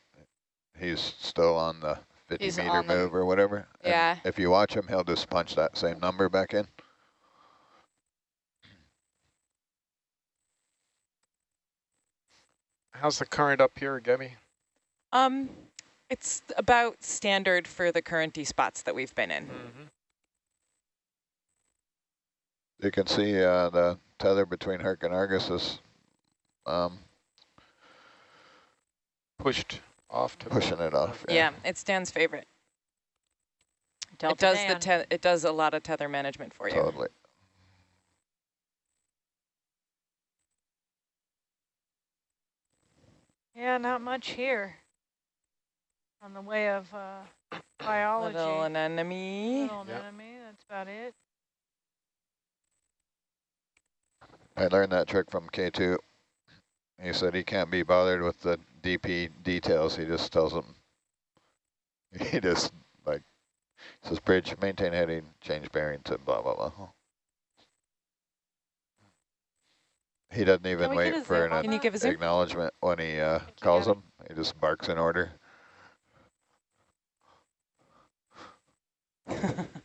Speaker 8: he's still on the 50
Speaker 4: He's
Speaker 8: meter
Speaker 4: on the-
Speaker 8: move or whatever. And
Speaker 4: Yeah.
Speaker 8: if you watch him, he'll just punch that same number back in.
Speaker 5: How's the current up here, Gabby?
Speaker 6: Um, it's about standard for the currenty spots that we've been in.
Speaker 5: Mm-hmm.
Speaker 8: You can see uh, the tether between Herc and Argus is um,
Speaker 5: Pushed off to
Speaker 8: pushing it off.
Speaker 6: Yeah, it's Dan's favorite.
Speaker 1: Delta
Speaker 6: it does
Speaker 1: Dan.
Speaker 6: the it does a lot of tether management for you.
Speaker 8: totally.
Speaker 3: Yeah, not much here on the way of uh, biology.
Speaker 6: Little anemone.
Speaker 3: Little
Speaker 5: Yep.
Speaker 3: anemone, that's about it.
Speaker 8: I learned that trick from K2. He said he can't be bothered with the DP details. He just tells them. He just like says bridge, maintain heading, change bearing to blah blah blah. He doesn't even wait for an
Speaker 7: on
Speaker 6: Can you
Speaker 7: that?
Speaker 6: give a zoom?
Speaker 8: acknowledgement when he uh, calls him. He just barks in order.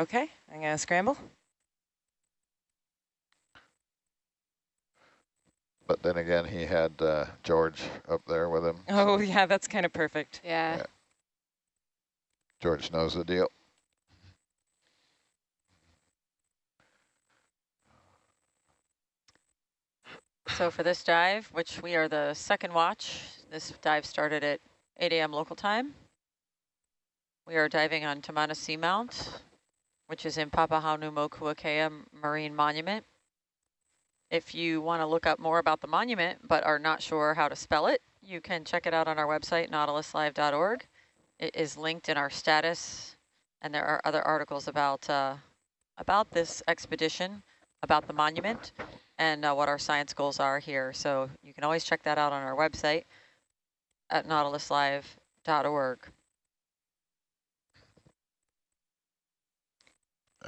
Speaker 6: okay, I'm gonna scramble.
Speaker 8: But then again, he had uh, George up there with him.
Speaker 6: Oh
Speaker 8: so
Speaker 6: yeah, that's kind of perfect.
Speaker 4: Yeah.
Speaker 8: Yeah. George knows the deal.
Speaker 1: So for this dive, which we are the second watch, this dive started at 8 a.m. local time. We are diving on Tamana Seamount, which is in Papahanaumokuakea Marine Monument. If you want to look up more about the monument but are not sure how to spell it, you can check it out on our website, nautiluslive.org. It is linked in our status, and there are other articles about uh, about this expedition, about the monument, and uh, what our science goals are here. So you can always check that out on our website at nautiluslive.org.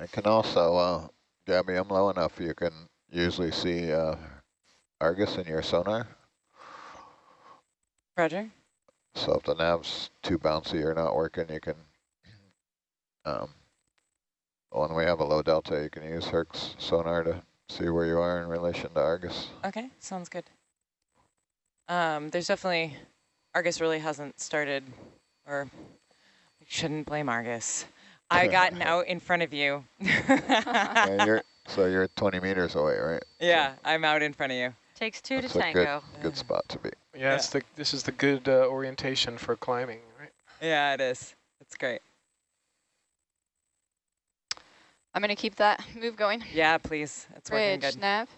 Speaker 8: I can also, uh, Gabby, I'm low enough you can usually see uh, Argus in your sonar.
Speaker 6: Roger.
Speaker 8: So if the nav's too bouncy or not working, you can, um, when we have a low delta, you can use Herc's sonar to see where you are in relation to Argus.
Speaker 6: Okay, sounds good. Um, there's definitely, Argus really hasn't started, or we shouldn't blame Argus. I gotten out in front of you.
Speaker 8: Yeah, you're, so you're 20 meters away, right?
Speaker 6: yeah, I'm out in front of you.
Speaker 1: Takes two
Speaker 8: That's
Speaker 1: to
Speaker 8: a good,
Speaker 1: tango.
Speaker 8: good spot to be.
Speaker 5: Yeah, it's the this is the good uh, orientation for climbing, right?
Speaker 6: Yeah, it is. It's great.
Speaker 4: I'm going to keep that move going.
Speaker 6: Yeah, please. It's working
Speaker 4: Bridge,
Speaker 6: good.
Speaker 4: nav.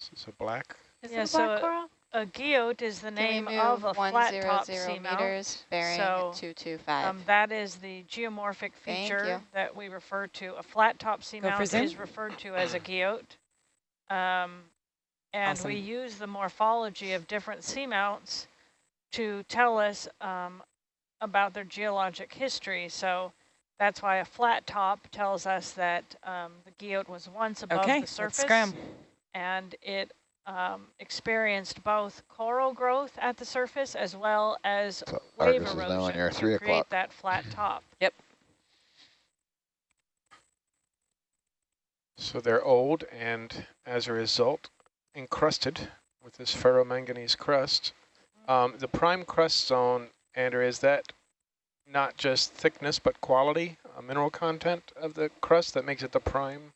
Speaker 5: This is a black.
Speaker 7: Is
Speaker 3: Yeah,
Speaker 7: it a black
Speaker 3: so-
Speaker 7: coral?
Speaker 3: A guyot is the
Speaker 4: Can
Speaker 3: name of a flat
Speaker 4: 100
Speaker 3: top seamount.
Speaker 4: meters, bearing
Speaker 3: So,
Speaker 4: 225.
Speaker 3: Um, that is the geomorphic feature that we refer to. A flat top
Speaker 6: for
Speaker 3: seamount
Speaker 6: zoom.
Speaker 3: is referred to as a guyot. Um, and we use the morphology of different seamounts to tell us um, about their geologic history. So that's why a flat top tells us that um, the guyot was once above
Speaker 6: Okay,
Speaker 3: the
Speaker 6: let's
Speaker 3: surface
Speaker 6: scram.
Speaker 3: and it um, experienced both coral growth at the surface as well as
Speaker 8: So
Speaker 3: wave
Speaker 8: Argus is now on your
Speaker 3: to
Speaker 8: 3
Speaker 3: create that flat top. Yep.
Speaker 5: So they're old and as a result encrusted with this ferromanganese crust. Um, the prime crust zone, Andrew, is that not just thickness but quality, uh, mineral content of the crust that makes it the prime?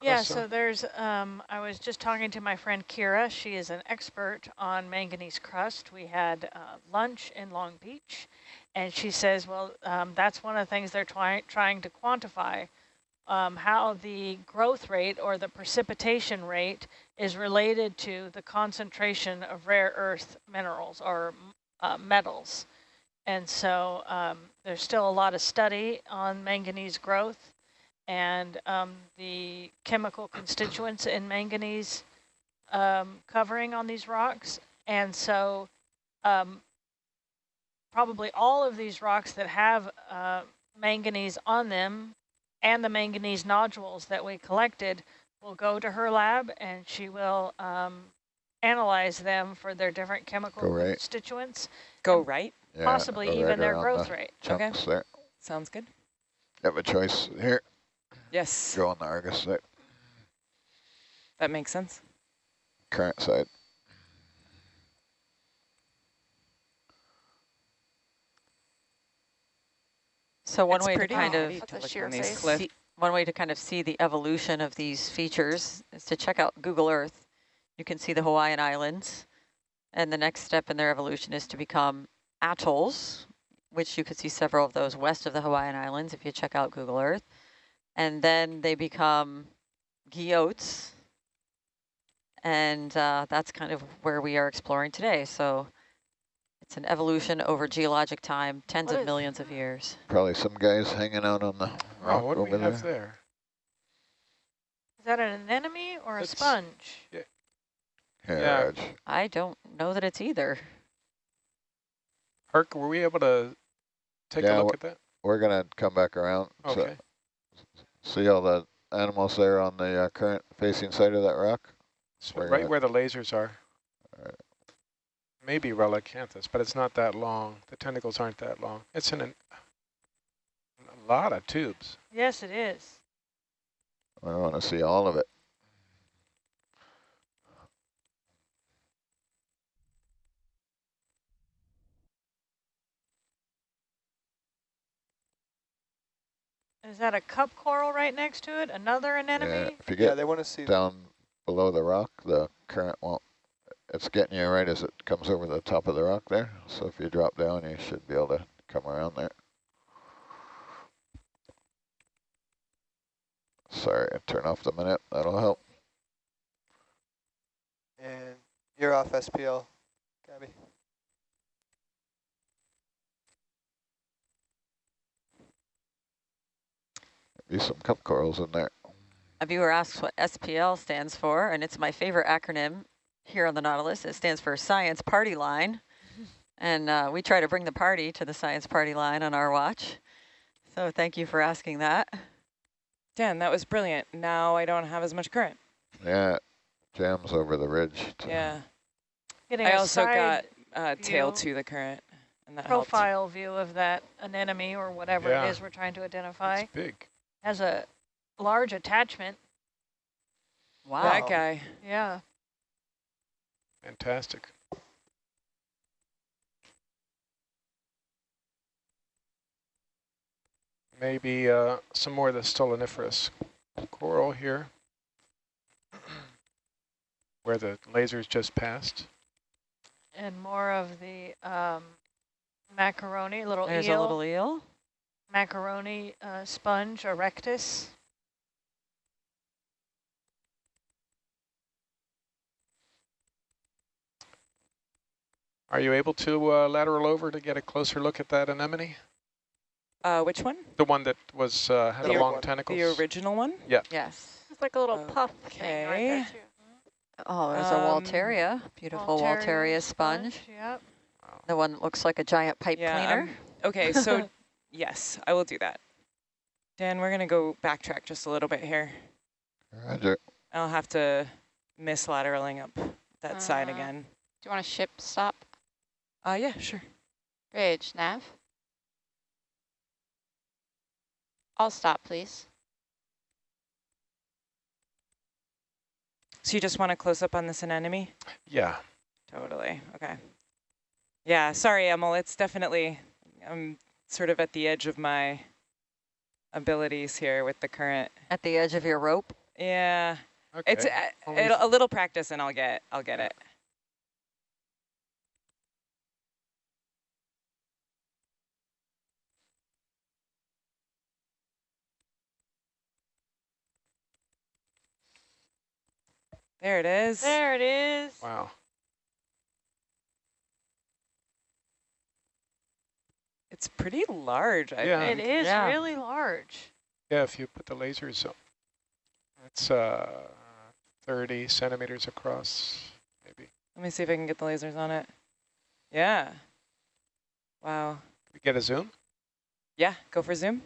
Speaker 3: Yeah, so there's, um, I was just talking to my friend Kira. She is an expert on manganese crust. We had uh, lunch in Long Beach, and she says, well, um, that's one of the things they're trying trying to quantify, um, how the growth rate or the precipitation rate is related to the concentration of rare earth minerals or uh, metals. And so um, there's still a lot of study on manganese growth and um, the chemical constituents in manganese um, covering on these rocks. And so um, probably all of these rocks that have uh, manganese on them and the manganese nodules that we collected will go to her lab and she will um, analyze them for their different chemical
Speaker 8: Go right.
Speaker 3: constituents,
Speaker 6: Go right.
Speaker 8: Yeah,
Speaker 3: possibly
Speaker 8: go
Speaker 3: even
Speaker 8: right
Speaker 3: their growth
Speaker 8: the
Speaker 3: rate.
Speaker 6: Okay.
Speaker 8: There.
Speaker 6: Sounds good.
Speaker 8: You have a choice here.
Speaker 6: Yes,
Speaker 8: Go on the Argus side,
Speaker 6: that makes sense.
Speaker 8: current side.
Speaker 1: So one
Speaker 6: It's
Speaker 1: way to kind of
Speaker 6: to look
Speaker 7: sheer
Speaker 6: these
Speaker 1: see, one way to kind of see the evolution of these features is to check out Google Earth. You can see the Hawaiian Islands, and the next step in their evolution is to become atolls, which you could see several of those west of the Hawaiian Islands if you check out Google Earth. And then they become guyots, and uh, that's kind of where we are exploring today. So it's an evolution over geologic time, tens
Speaker 7: What
Speaker 1: of
Speaker 7: is-
Speaker 1: millions of years.
Speaker 8: Probably some guys hanging out on the rock
Speaker 5: Oh, what do
Speaker 8: over
Speaker 5: we have
Speaker 8: there.
Speaker 5: there?
Speaker 3: Is that an anemone or a
Speaker 5: It's-
Speaker 3: sponge?
Speaker 8: Here,
Speaker 5: Yeah.
Speaker 1: I don't know that it's either.
Speaker 5: Herc, were we able to take
Speaker 8: Yeah,
Speaker 5: a look at that?
Speaker 8: We're gonna come back around. so-
Speaker 5: Okay.
Speaker 8: See all the animals there on the uh, current facing side of that rock?
Speaker 5: So
Speaker 8: We're
Speaker 5: right where the lasers are.
Speaker 8: Alright.
Speaker 5: Maybe Relicanthus, but it's not that long. The tentacles aren't that long. It's in an, a lot of tubes.
Speaker 3: Yes, it is.
Speaker 8: I want to see all of it.
Speaker 3: Is that a cup coral right next to it? Another anemone?
Speaker 8: Yeah,
Speaker 3: anemone?
Speaker 8: if you
Speaker 2: Yeah,
Speaker 8: get
Speaker 2: they want to see.
Speaker 8: down below the rock, the current won't, it's getting you right as it comes over the top of the rock there. So if you drop down, you should be able to come around there. Sorry, turn off the minute, that'll help.
Speaker 2: And you're off SPL, Gabby.
Speaker 8: Be some cup corals in there.
Speaker 1: A viewer asks what SPL stands for, and it's my favorite acronym here on the Nautilus. It stands for Science Party Line. And uh, we try to bring the party to the Science Party Line on our watch. So thank you for asking that.
Speaker 6: Dan, that was brilliant. Now I don't have as much current.
Speaker 8: Yeah, jams over the ridge. too.
Speaker 6: Yeah.
Speaker 3: Getting
Speaker 6: I
Speaker 3: a
Speaker 6: also got uh, tail to the current, and that helped.
Speaker 3: profile view of that anemone or whatever
Speaker 5: Yeah.
Speaker 3: it is we're trying to identify.
Speaker 5: It's big.
Speaker 3: Has a large attachment.
Speaker 1: Wow.
Speaker 6: That guy.
Speaker 3: Yeah.
Speaker 5: Fantastic. Maybe uh, some more of the stoloniferous coral here, where the lasers just passed.
Speaker 3: And more of the um, macaroni, little
Speaker 1: There's
Speaker 3: eel,
Speaker 1: a little eel.
Speaker 3: Macaroni uh, sponge, erectus.
Speaker 5: Are you able to uh, lateral over to get a closer look at that anemone?
Speaker 6: Uh, which one?
Speaker 5: The one that was uh, had
Speaker 2: The
Speaker 5: the long
Speaker 2: one.
Speaker 5: tentacles?
Speaker 6: The original one? Yeah.
Speaker 1: Yes.
Speaker 7: It's like a little puff thing right there
Speaker 6: Okay.
Speaker 7: too.
Speaker 1: Oh, there's a
Speaker 6: Um,
Speaker 1: Walteria. Beautiful Walteria, sponge.
Speaker 3: Yep.
Speaker 1: The one that looks like a giant pipe
Speaker 6: Yeah,
Speaker 1: cleaner.
Speaker 6: Okay, so yes, I will do that. Dan, we're going to go backtrack just a little bit here.
Speaker 8: Roger.
Speaker 6: I'll have to miss lateraling up that side
Speaker 4: Uh,
Speaker 6: again.
Speaker 4: Do you want a ship stop?
Speaker 6: Uh, yeah, sure.
Speaker 4: Bridge, nav. I'll stop, please.
Speaker 6: So you just want to close up on this anemone?
Speaker 5: Yeah.
Speaker 6: Totally. Okay. Yeah, sorry, Emil. It's definitely, I'm sort of at the edge of my abilities here with the current.
Speaker 1: At the edge of your rope?
Speaker 6: Yeah.
Speaker 5: Okay.
Speaker 6: It's uh, a little practice and I'll get I'll get it. There it is.
Speaker 3: There it is.
Speaker 5: Wow.
Speaker 6: It's pretty large, I
Speaker 5: Yeah.
Speaker 6: think.
Speaker 3: It is
Speaker 1: Yeah.
Speaker 3: really large.
Speaker 5: Yeah, if you put the lasers up, it's uh, 30 centimeters across, maybe.
Speaker 6: Let me see if I can get the lasers on it. Yeah. Wow.
Speaker 5: Can We get a zoom?
Speaker 6: Yeah, go for zoom.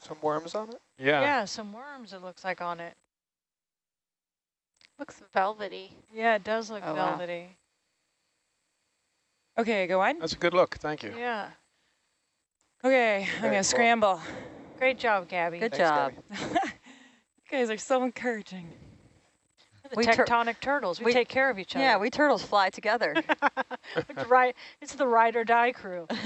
Speaker 2: Some worms on it?
Speaker 5: Yeah.
Speaker 3: Yeah, some worms it looks like on it.
Speaker 7: Looks velvety.
Speaker 3: Yeah, it does look
Speaker 7: Oh, wow.
Speaker 3: velvety.
Speaker 6: Okay, go on.
Speaker 5: That's a good look. Thank you.
Speaker 3: Yeah.
Speaker 6: Okay, I'm gonna
Speaker 2: cool.
Speaker 6: scramble.
Speaker 3: Great job, Gabby.
Speaker 1: Good
Speaker 2: Thanks,
Speaker 1: job.
Speaker 2: Gabby.
Speaker 6: you guys are so encouraging.
Speaker 3: The
Speaker 1: We tur-
Speaker 3: tectonic turtles. We,
Speaker 1: we-
Speaker 3: take care of each other.
Speaker 1: Yeah, we turtles fly together.
Speaker 3: it's right. It's the ride or die crew.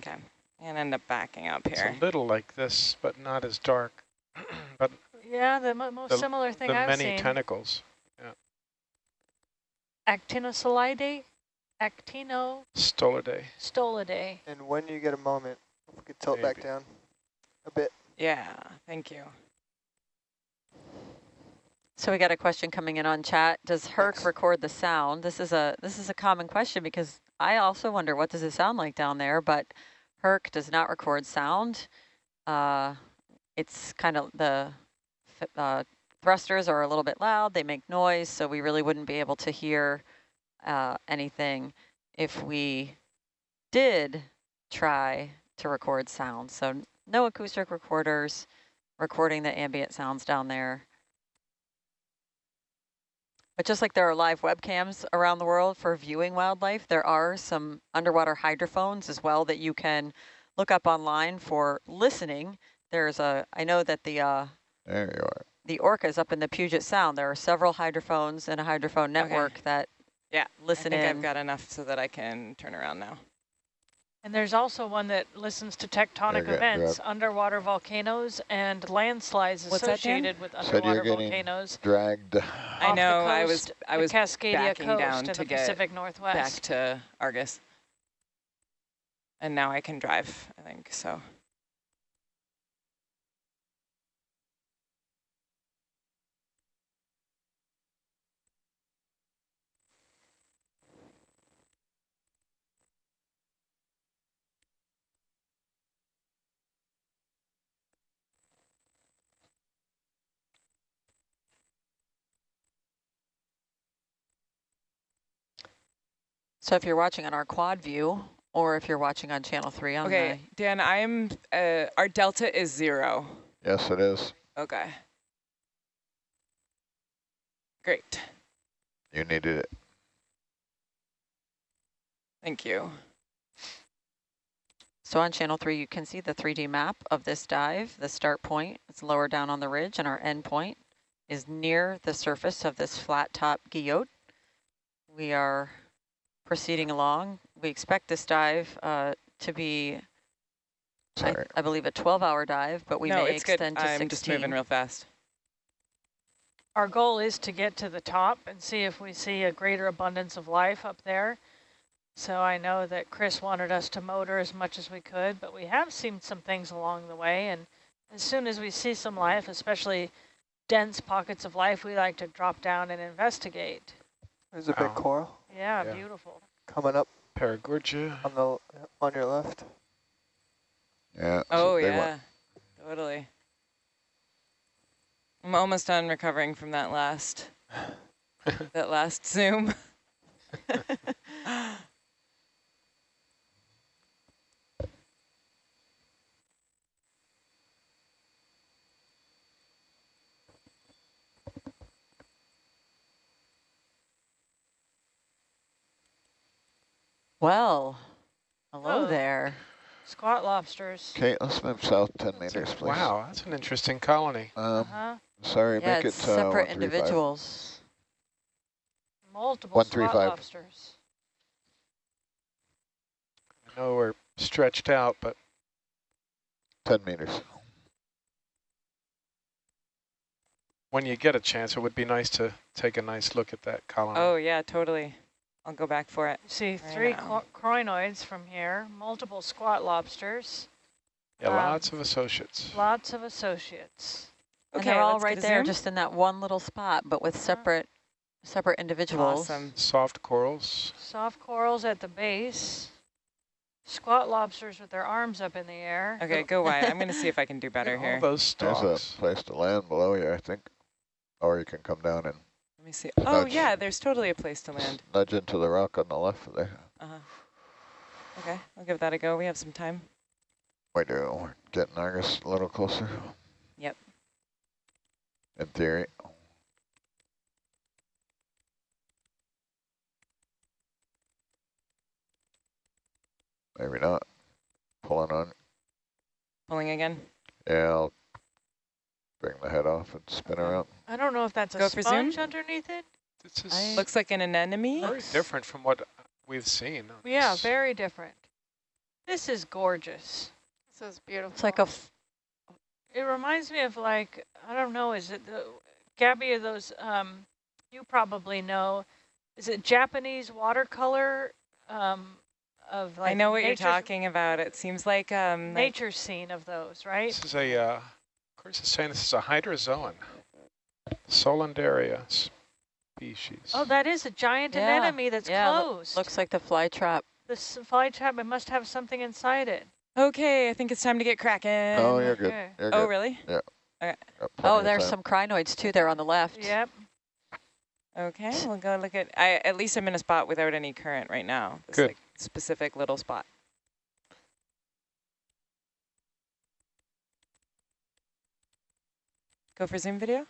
Speaker 6: Okay, and end up backing up
Speaker 5: It's
Speaker 6: here.
Speaker 5: a little like this, but not as dark. but
Speaker 3: yeah, the mo most
Speaker 5: The-
Speaker 3: similar thing
Speaker 5: the
Speaker 3: I've
Speaker 5: many
Speaker 3: seen.
Speaker 5: Many tentacles.
Speaker 3: Actinosolidae, actinostolidae.
Speaker 5: Stolidae.
Speaker 2: And when you get a moment, if we could tilt back down a bit.
Speaker 6: Yeah, thank you.
Speaker 1: So we got a question coming in on chat. Does Herc
Speaker 2: Thanks.
Speaker 1: record the sound? This is a this is a common question because I also wonder what does it sound like down there, but Herc does not record sound. Uh, it's kind of the uh, thrusters are a little bit loud. They make noise, so we really wouldn't be able to hear uh, anything if we did try to record sound. So no acoustic recorders recording the ambient sounds down there. But just like there are live webcams around the world for viewing wildlife, there are some underwater hydrophones as well that you can look up online for listening. There's a, I know that the uh,
Speaker 8: There you are.
Speaker 1: the orcas up in the Puget Sound, there are several hydrophones and a hydrophone network that
Speaker 6: Yeah,
Speaker 1: listen
Speaker 6: I think
Speaker 1: in.
Speaker 6: I've got enough so that I can turn around now.
Speaker 3: And there's also one that listens to tectonic
Speaker 8: Okay,
Speaker 3: events,
Speaker 8: grab.
Speaker 3: underwater volcanoes, and landslides
Speaker 6: What's
Speaker 3: associated with
Speaker 8: Said you're
Speaker 3: underwater
Speaker 8: getting
Speaker 3: volcanoes.
Speaker 8: Dragged.
Speaker 6: I
Speaker 3: off the
Speaker 6: know, I was I
Speaker 3: the
Speaker 6: was
Speaker 3: Cascadia
Speaker 6: backing
Speaker 3: coast
Speaker 6: down
Speaker 3: in
Speaker 6: to
Speaker 3: the
Speaker 6: get
Speaker 3: Pacific
Speaker 6: back to Argus. And now I can drive, I think, so.
Speaker 1: So if you're watching on our quad view, or if you're watching on channel three on
Speaker 6: Okay, Dan, I'm, uh, our delta is zero.
Speaker 8: Yes, it is.
Speaker 6: Okay. Great,
Speaker 8: You needed it.
Speaker 6: thank you.
Speaker 1: so on channel three, you can see the 3D map of this dive. The start point is lower down on the ridge and our end point is near the surface of this flat top guyot. We are proceeding along. We expect this dive uh, to be, I, I believe, a 12-hour dive, but we
Speaker 6: no,
Speaker 1: may
Speaker 6: it's good.
Speaker 1: extend to
Speaker 6: I'm
Speaker 1: 16.
Speaker 6: just moving real fast.
Speaker 3: Our goal is to get to the top and see if we see a greater abundance of life up there. So I know that Chris wanted us to motor as much as we could, but we have seen some things along the way. And as soon as we see some life, especially dense pockets of life, we like to drop down and investigate.
Speaker 2: There's a
Speaker 5: Wow.
Speaker 2: big coral
Speaker 3: Yeah,
Speaker 5: Yeah.
Speaker 3: beautiful.
Speaker 2: coming up
Speaker 5: Paragorgia.
Speaker 2: on the on your left.
Speaker 8: Yeah.
Speaker 6: Oh,
Speaker 8: big one.
Speaker 6: yeah, totally. I'm almost done recovering from that last, that last zoom.
Speaker 1: Well, hello
Speaker 3: Oh.
Speaker 1: there.
Speaker 3: Squat lobsters.
Speaker 8: Okay, let's move south 10 meters, please.
Speaker 5: Wow, that's an interesting colony.
Speaker 8: Um,
Speaker 3: Uh-huh.
Speaker 8: sorry,
Speaker 1: yeah,
Speaker 8: make
Speaker 1: it's
Speaker 8: it uh,
Speaker 1: separate
Speaker 8: 135.
Speaker 1: individuals.
Speaker 3: Multiple
Speaker 8: One,
Speaker 3: squat
Speaker 8: five.
Speaker 3: lobsters.
Speaker 5: I know we're stretched out, but
Speaker 8: 10 meters.
Speaker 5: when you get a chance, it would be nice to take a nice look at that colony.
Speaker 6: Oh, yeah, totally. I'll go back for it.
Speaker 3: See
Speaker 6: Right
Speaker 3: three
Speaker 6: now.
Speaker 3: crinoids from here, multiple squat lobsters,
Speaker 5: yeah,
Speaker 3: um,
Speaker 5: lots of associates.
Speaker 3: lots of associates.
Speaker 1: and
Speaker 6: Okay,
Speaker 1: they're all
Speaker 6: let's
Speaker 1: right
Speaker 6: get a
Speaker 1: there,
Speaker 6: zoom.
Speaker 1: just in that one little spot, but with
Speaker 3: Uh-huh.
Speaker 1: separate separate individuals.
Speaker 6: Awesome.
Speaker 5: Soft corals.
Speaker 3: Soft corals at the base. Squat lobsters with their arms up in the air.
Speaker 6: Okay, go wide. I'm going to see if I can do better
Speaker 5: All
Speaker 6: here.
Speaker 5: those
Speaker 8: There's a place to land below you, I think. Or you can come down and
Speaker 6: Let me see. Oh,
Speaker 8: Nudge.
Speaker 6: yeah, there's totally a place to land.
Speaker 8: nudge into the rock on the left there.
Speaker 6: Uh-huh. Okay, I'll give that a go. We have some time.
Speaker 8: We do. We're getting Argus a little closer.
Speaker 6: Yep.
Speaker 8: In theory. Maybe not. Pulling on.
Speaker 6: Pulling again.
Speaker 8: Yeah, I'll bring the head off and spin around.
Speaker 3: I don't know if that's a
Speaker 6: Go for zoom?
Speaker 3: sponge underneath it.
Speaker 5: This is
Speaker 1: I-
Speaker 6: Looks like an anemone.
Speaker 5: very different from what we've seen.
Speaker 3: Yeah,
Speaker 5: this.
Speaker 3: very different. This is gorgeous.
Speaker 7: This is beautiful.
Speaker 1: It's like a f-
Speaker 3: It reminds me of like, I don't know, is it the, Gabby, are those, um, you probably know, is it Japanese watercolor um, of like
Speaker 6: I know what you're talking about. It seems like um, like-
Speaker 3: Nature scene of those, right?
Speaker 5: This is a, uh, of course it's saying this is a hydrozoan. Solanderia species.
Speaker 3: Oh, that is a giant
Speaker 1: Yeah,
Speaker 3: anemone that's
Speaker 1: yeah, loo-
Speaker 3: closed.
Speaker 1: looks like the fly trap.
Speaker 3: This fly trap, it must have something inside it.
Speaker 6: Okay, I think it's time to get cracking.
Speaker 8: oh, you're good.
Speaker 3: okay.
Speaker 8: You're
Speaker 6: Oh, really?
Speaker 8: Got oh, plenty
Speaker 1: Oh,
Speaker 8: of
Speaker 1: there's
Speaker 8: time.
Speaker 1: some crinoids too there on the left.
Speaker 3: Yep.
Speaker 6: Okay, we'll go look at. I at least I'm in a spot without any current right now. This
Speaker 5: Good.
Speaker 6: like specific little spot. Go for Zoom video.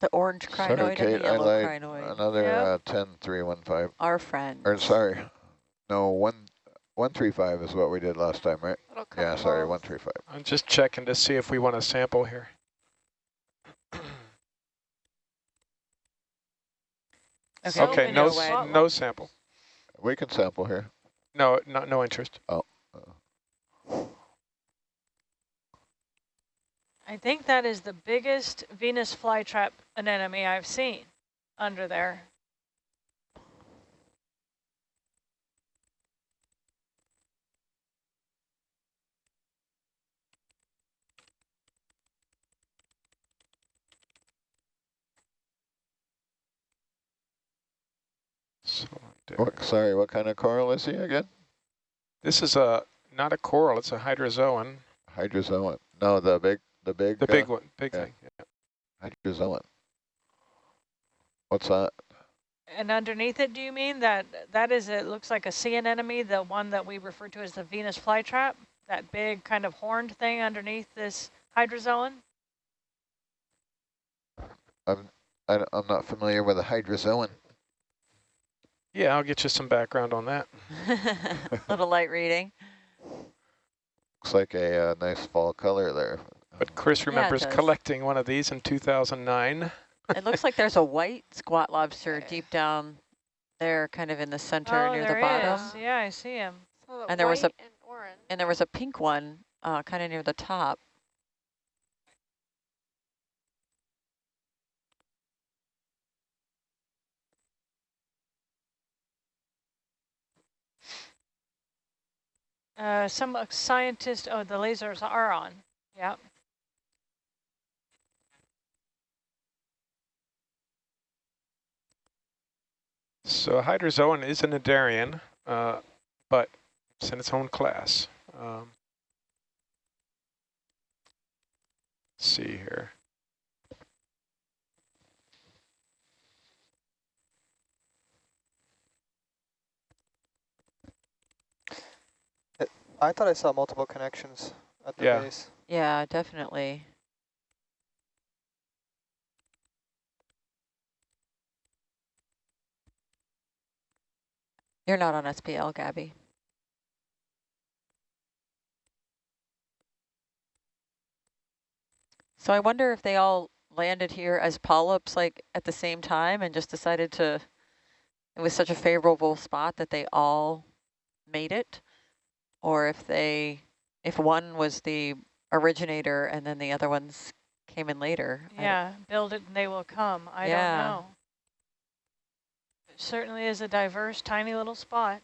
Speaker 1: The orange
Speaker 8: Sorry,
Speaker 1: crinoid and
Speaker 8: Kate,
Speaker 1: the
Speaker 8: I
Speaker 1: yellow
Speaker 8: lied.
Speaker 1: crinoid.
Speaker 8: Another
Speaker 3: Yep.
Speaker 8: uh, 10315.
Speaker 1: Our friend.
Speaker 8: Or sorry. No, one 135 is what we did last time, right? Yeah,
Speaker 7: couple
Speaker 8: sorry,
Speaker 7: balls.
Speaker 8: 135.
Speaker 5: I'm just checking to see if we want to sample here.
Speaker 6: Okay,
Speaker 5: okay,
Speaker 3: many
Speaker 5: no,
Speaker 3: squat
Speaker 5: s- no sample.
Speaker 8: We can sample here.
Speaker 5: No, no, no interest.
Speaker 3: I think that is the biggest Venus flytrap anemone I've seen under there.
Speaker 8: What, sorry, what kind of coral is he again?
Speaker 5: This is a not a coral. It's a hydrozoan.
Speaker 8: Hydrozoan. No, the big, the big,
Speaker 5: The
Speaker 8: uh,
Speaker 5: one, big
Speaker 8: yeah.
Speaker 5: thing. yeah.
Speaker 8: hydrozoan. What's that?
Speaker 3: And underneath it, do you mean that that is, it looks like a sea anemone, the one that we refer to as the Venus flytrap? That big kind of horned thing underneath this hydrozoan?
Speaker 8: I'm, I, am not familiar with a hydrozoan.
Speaker 5: Yeah, I'll get you some background on that.
Speaker 1: Little light reading.
Speaker 8: Looks like a uh, nice fall color there.
Speaker 5: But Chris remembers
Speaker 1: does.
Speaker 5: collecting one of these in 2009.
Speaker 1: it looks like there's a white squat lobster deep down there, kind of in the center
Speaker 3: oh,
Speaker 1: near
Speaker 3: there
Speaker 1: the bottom.
Speaker 3: is. Yeah, I see him.
Speaker 7: So
Speaker 1: And there was a-
Speaker 7: and.
Speaker 1: And there was a pink one uh, kind of near the top.
Speaker 3: Uh, some uh, scientist, oh, the lasers are on. Yep.
Speaker 5: So hydrozoan is an cnidarian, uh, but it's in its own class. Um, let's see here.
Speaker 2: I thought I saw multiple connections at the
Speaker 5: Yeah.
Speaker 2: base.
Speaker 1: Yeah, definitely. You're not on SPL, Gabby. So I wonder if they all landed here as polyps like at the same time and just decided to, it was such a favorable spot that they all made it, or if they, if one was the originator and then the other ones came in later.
Speaker 3: Yeah, build it and they will come. I
Speaker 1: yeah.
Speaker 3: don't know. It certainly is a diverse, tiny little spot.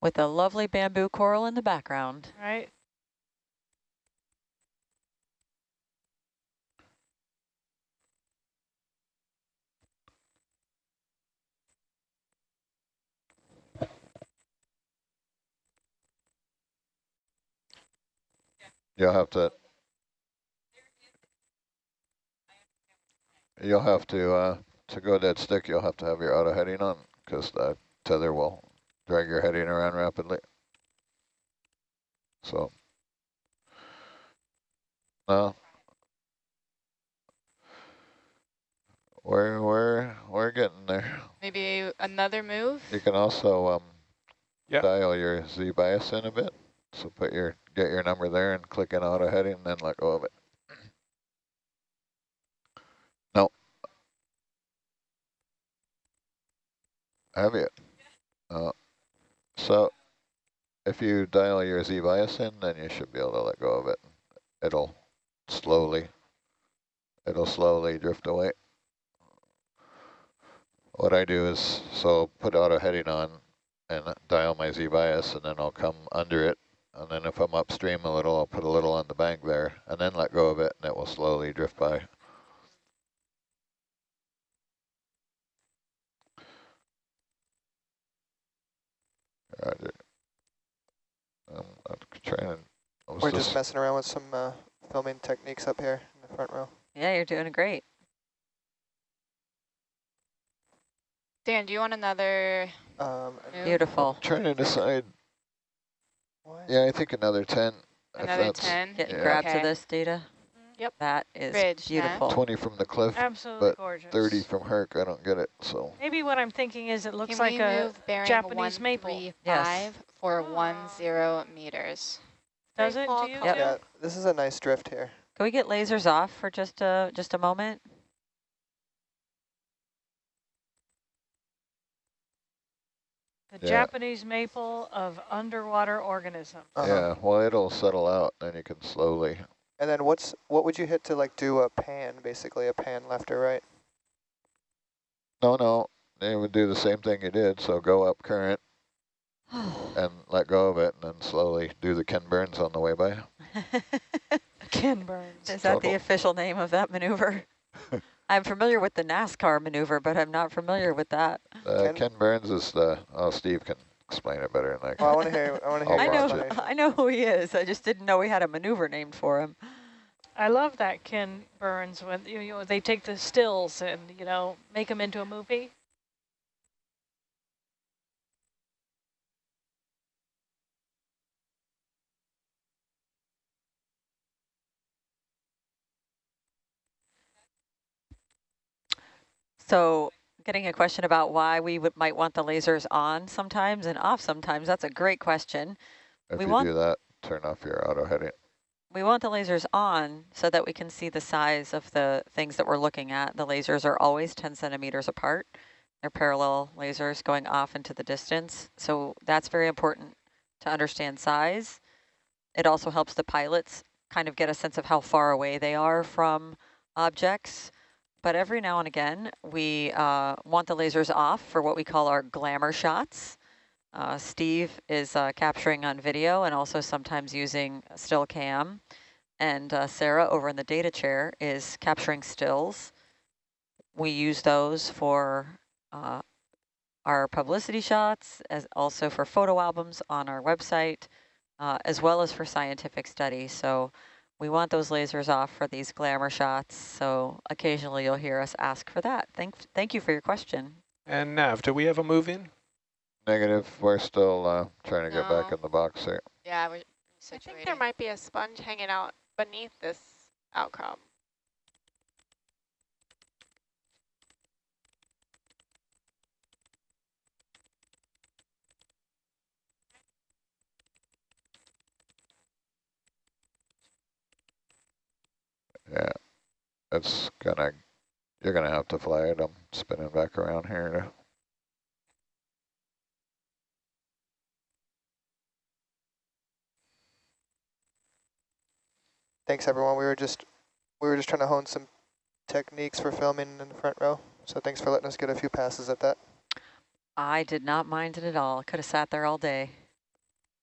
Speaker 1: With a lovely bamboo coral in the background.
Speaker 3: Right?
Speaker 8: You'll have to. You'll have to, uh, to go dead stick, you'll have to have your auto heading on because the tether will drag your heading around rapidly. So. No. We're, we're, we're getting there.
Speaker 4: Maybe another move?
Speaker 8: You can also um,
Speaker 5: Yeah.
Speaker 8: dial your Z bias in a bit. So put your get your number there and click in auto heading and then let go of it. Have you? Uh, so if you dial your Z bias in, then you should be able to let go of it. It'll slowly, it'll slowly drift away. What I do is, so put auto heading on and dial my Z bias and then I'll come under it. And then if I'm upstream a little, I'll put a little on the bank there and then let go of it and it will slowly drift by. Roger. Um, I'm trying I was
Speaker 2: We're just messing around with some uh, filming techniques up here in the front row.
Speaker 1: Yeah, you're doing great.
Speaker 4: Dan, do you want another
Speaker 2: Um,
Speaker 4: move?
Speaker 1: Beautiful.
Speaker 8: trying to decide.
Speaker 2: what?
Speaker 8: Yeah, I think another 10. if
Speaker 4: Another
Speaker 8: that's
Speaker 4: 10?
Speaker 1: Getting
Speaker 8: Yeah.
Speaker 1: grab
Speaker 4: Okay.
Speaker 1: to this data.
Speaker 7: Yep.
Speaker 1: That is
Speaker 4: Bridge, yeah.
Speaker 1: beautiful.
Speaker 8: 20 from the cliff,
Speaker 3: Absolutely
Speaker 8: but
Speaker 3: gorgeous.
Speaker 8: 30 from Herc. I don't get it, so.
Speaker 3: Maybe what I'm thinking is it looks
Speaker 4: Can
Speaker 3: like a,
Speaker 4: move bearing
Speaker 3: Japanese maple.
Speaker 4: 135 for one zero meters?
Speaker 3: does
Speaker 7: Very
Speaker 3: it
Speaker 7: fall
Speaker 3: to you
Speaker 1: Yep.
Speaker 2: Yeah, this is a nice drift here.
Speaker 1: Can we get lasers off for just a just a moment?
Speaker 3: The
Speaker 8: Yeah.
Speaker 3: Japanese maple of underwater organism.
Speaker 2: Uh-huh.
Speaker 8: Yeah, well, it'll settle out, and you can slowly.
Speaker 2: And then what's what would you hit to like do a pan, basically a pan left or right?
Speaker 8: No, no, they would do the same thing you did. So go up current and let go of it, and then slowly do the Ken Burns on the way by.
Speaker 3: Ken Burns.
Speaker 1: Is that the official name of that maneuver? I'm familiar with the NASCAR maneuver, but I'm not familiar with that.
Speaker 8: Uh,
Speaker 2: Ken-
Speaker 8: Ken Burns is the. Oh, Steve can explain it better than I can.
Speaker 2: Well, I want to hear. I want to hear.
Speaker 8: I'll
Speaker 1: I
Speaker 2: your
Speaker 1: know,
Speaker 8: watch it.
Speaker 2: explanation.
Speaker 1: I know who he is. I just didn't know we had a maneuver named for him.
Speaker 3: I love that Ken Burns when you know they take the stills and you know make them into a movie.
Speaker 1: So getting a question about why we would, might want the lasers on sometimes and off sometimes, that's a great question.
Speaker 8: If
Speaker 1: we
Speaker 8: you
Speaker 1: want-
Speaker 8: do that, turn off your auto heading.
Speaker 1: We want the lasers on so that we can see the size of the things that we're looking at. The lasers are always 10 centimeters apart. They're parallel lasers going off into the distance. So that's very important to understand size. It also helps the pilots kind of get a sense of how far away they are from objects. But every now and again, we uh, want the lasers off for what we call our glamour shots. Uh, Steve is uh, capturing on video and also sometimes using still cam. And uh, Sarah over in the data chair is capturing stills. We use those for uh, our publicity shots, as also for photo albums on our website, uh, as well as for scientific studies. So we want those lasers off for these glamour shots. So occasionally you'll hear us ask for that. Thank, thank you for your question.
Speaker 5: And Nav, do we have a move in?
Speaker 8: Negative. We're still uh, trying to get back in the box here.
Speaker 4: Yeah, we're
Speaker 7: I think there might be a sponge hanging out beneath this outcrop.
Speaker 8: It's gonna, you're gonna have to fly it. I'm spinning back around here to
Speaker 2: Thanks everyone. We were just we were just trying to hone some techniques for filming in the front row. So thanks for letting us get a few passes at that.
Speaker 1: I did not mind it at all. Could have sat there all day.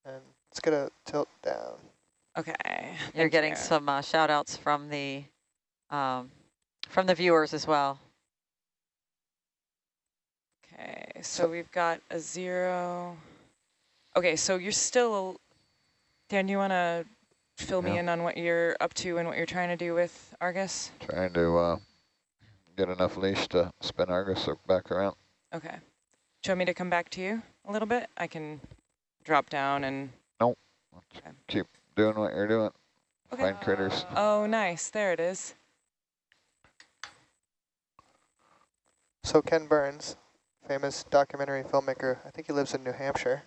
Speaker 2: And let's get a tilt down.
Speaker 6: Okay.
Speaker 1: You're getting
Speaker 6: you.
Speaker 1: some uh, shout outs from the um, from the viewers as well.
Speaker 6: Okay, so we've got a zero. Okay, so you're still, Dan, do you want to fill me in on what you're up to and what you're trying to do with Argus?
Speaker 8: trying to uh, get enough leash to spin Argus back around.
Speaker 6: Okay. Do you want me to come back to you a little bit? I can drop down and... nope.
Speaker 8: Keep doing what you're doing.
Speaker 6: Okay.
Speaker 8: Find critters.
Speaker 6: Oh, nice. There it is.
Speaker 2: So Ken Burns, famous documentary filmmaker, I think he lives in New Hampshire.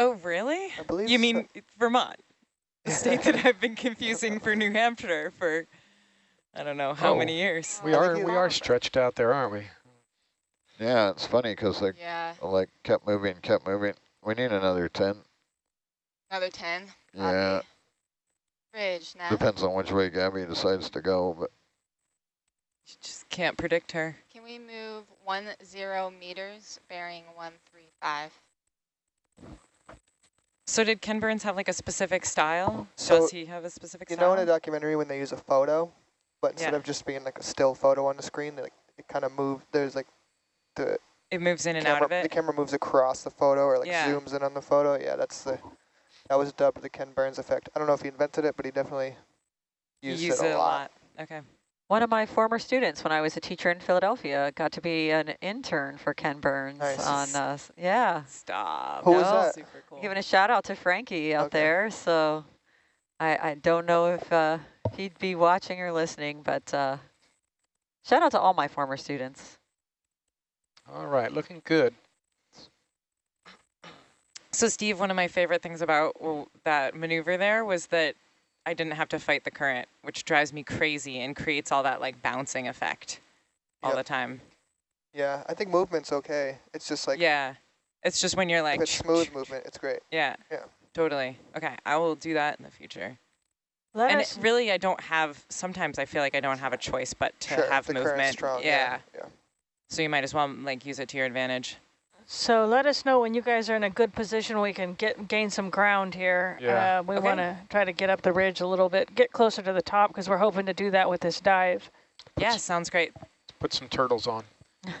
Speaker 6: Oh, really?
Speaker 2: I believe
Speaker 6: You
Speaker 2: so.
Speaker 6: mean Vermont? The state that I've been confusing for New Hampshire for, I don't know, how
Speaker 5: Oh.
Speaker 6: many years.
Speaker 5: We
Speaker 2: I
Speaker 5: are we are stretched out there, aren't we?
Speaker 8: Yeah, it's funny because they
Speaker 4: Yeah,
Speaker 8: like kept moving, kept moving. We need another 10.
Speaker 4: another 10.
Speaker 8: Yeah,
Speaker 4: Copy. Bridge now.
Speaker 8: depends on which way Gabby decides to go, but
Speaker 6: You just can't predict her.
Speaker 4: Can we move one zero meters bearing 135?
Speaker 6: So did Ken Burns have like a specific style?
Speaker 2: So,
Speaker 6: Does he have a specific
Speaker 2: You
Speaker 6: style?
Speaker 2: know in a documentary when they use a photo, but instead
Speaker 6: Yeah.
Speaker 2: of just being like a still photo on the screen, they, like it kind of moves, There's like the
Speaker 6: it moves in and
Speaker 2: camera,
Speaker 6: out of it?
Speaker 2: the camera moves across the photo or like
Speaker 6: Yeah.
Speaker 2: zooms in on the photo. Yeah, that's the that was dubbed the Ken Burns effect. I don't know if he invented it, but he definitely
Speaker 6: You
Speaker 2: used
Speaker 6: use
Speaker 2: it a lot.
Speaker 6: Okay.
Speaker 1: One of my former students when I was a teacher in Philadelphia got to be an intern for Ken Burns
Speaker 2: Nice.
Speaker 1: on, uh, yeah,
Speaker 6: Stop.
Speaker 2: Who was that?
Speaker 6: Super cool.
Speaker 1: giving a shout out to Frankie out
Speaker 2: Okay.
Speaker 1: there. So I, I don't know if uh, he'd be watching or listening, but uh, shout out to all my former students.
Speaker 5: All right, looking good.
Speaker 6: So Steve, one of my favorite things about well, that maneuver there was that I didn't have to fight the current, which drives me crazy and creates all that like bouncing effect all
Speaker 2: Yep.
Speaker 6: the time.
Speaker 2: Yeah, I think movement's okay. It's just like
Speaker 6: yeah. It's just when you're like,
Speaker 2: if it's smooth movement, it's great.
Speaker 6: yeah,
Speaker 2: Yeah.
Speaker 6: totally. Okay, I will do that in the future.
Speaker 3: Let
Speaker 6: and it, really, I don't have, sometimes I feel like I don't have a choice but to
Speaker 2: sure,
Speaker 6: have
Speaker 2: the
Speaker 6: movement.
Speaker 2: strong.
Speaker 6: yeah.
Speaker 2: yeah.
Speaker 6: So you might as well like use it to your advantage.
Speaker 3: So let us know when you guys are in a good position. We can get gain some ground here.
Speaker 5: Yeah.
Speaker 3: Uh, we
Speaker 6: Okay.
Speaker 3: want to try to get up the ridge a little bit, get closer to the top because we're hoping to do that with this dive.
Speaker 6: Yeah, sounds great.
Speaker 5: Put some turtles on.
Speaker 4: All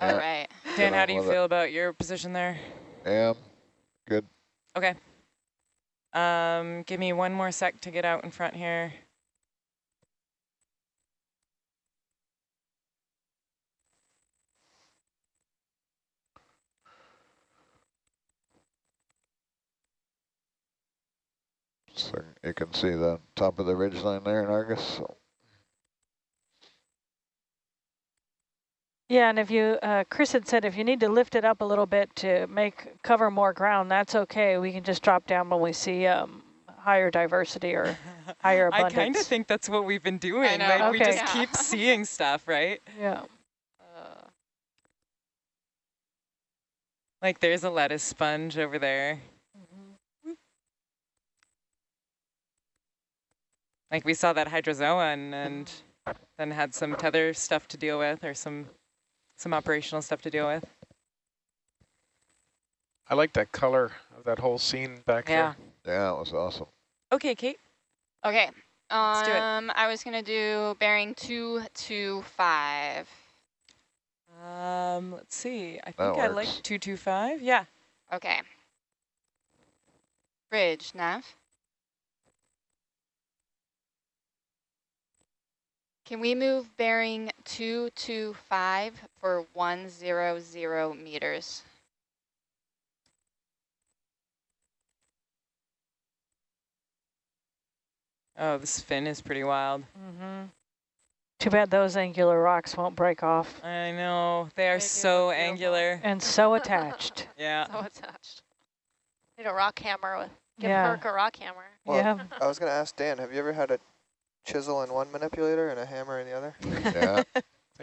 Speaker 8: Yeah.
Speaker 4: right.
Speaker 6: Dan,
Speaker 8: on
Speaker 6: how do you
Speaker 8: with it.
Speaker 6: feel about your position there?
Speaker 8: yeah, good.
Speaker 6: Okay. Um, give me one more sec to get out in front here.
Speaker 8: So you can see the top of the ridge line there in Argus. So
Speaker 3: Yeah, and if you, uh, Chris had said if you need to lift it up a little bit to make cover more ground, that's okay. We can just drop down when we see um, higher diversity or higher abundance.
Speaker 6: I kind of think that's what we've been doing.
Speaker 4: know.
Speaker 6: Like we just
Speaker 4: Yeah.
Speaker 6: keep seeing stuff, right?
Speaker 3: Yeah.
Speaker 4: Uh,
Speaker 6: Like there's a lettuce sponge over there. Like we saw that hydrozoa and, and then had some tether stuff to deal with or some some operational stuff to deal with.
Speaker 5: I like that color of that whole scene back
Speaker 1: Yeah.
Speaker 8: yeah, it was awesome.
Speaker 6: Okay, Kate.
Speaker 4: okay.
Speaker 6: Let's do it.
Speaker 4: Um, I was gonna do bearing two two five.
Speaker 6: Um, let's see. I think I like 225. Yeah.
Speaker 4: Okay. Bridge nav. Can we move bearing 225 for 100 meters?
Speaker 6: Oh, this fin is pretty wild.
Speaker 3: Mm-hmm. Too bad those angular rocks won't break off.
Speaker 6: I know. They are
Speaker 7: They
Speaker 6: so
Speaker 7: look beautiful.
Speaker 6: angular.
Speaker 3: And so attached.
Speaker 6: Yeah.
Speaker 7: So attached. Need a rock hammer with, give
Speaker 3: Yeah.
Speaker 7: Herc a rock hammer.
Speaker 2: Well,
Speaker 3: yeah.
Speaker 2: I was gonna ask Dan, have you ever had a chisel in one manipulator and a hammer in the other.
Speaker 8: Yeah.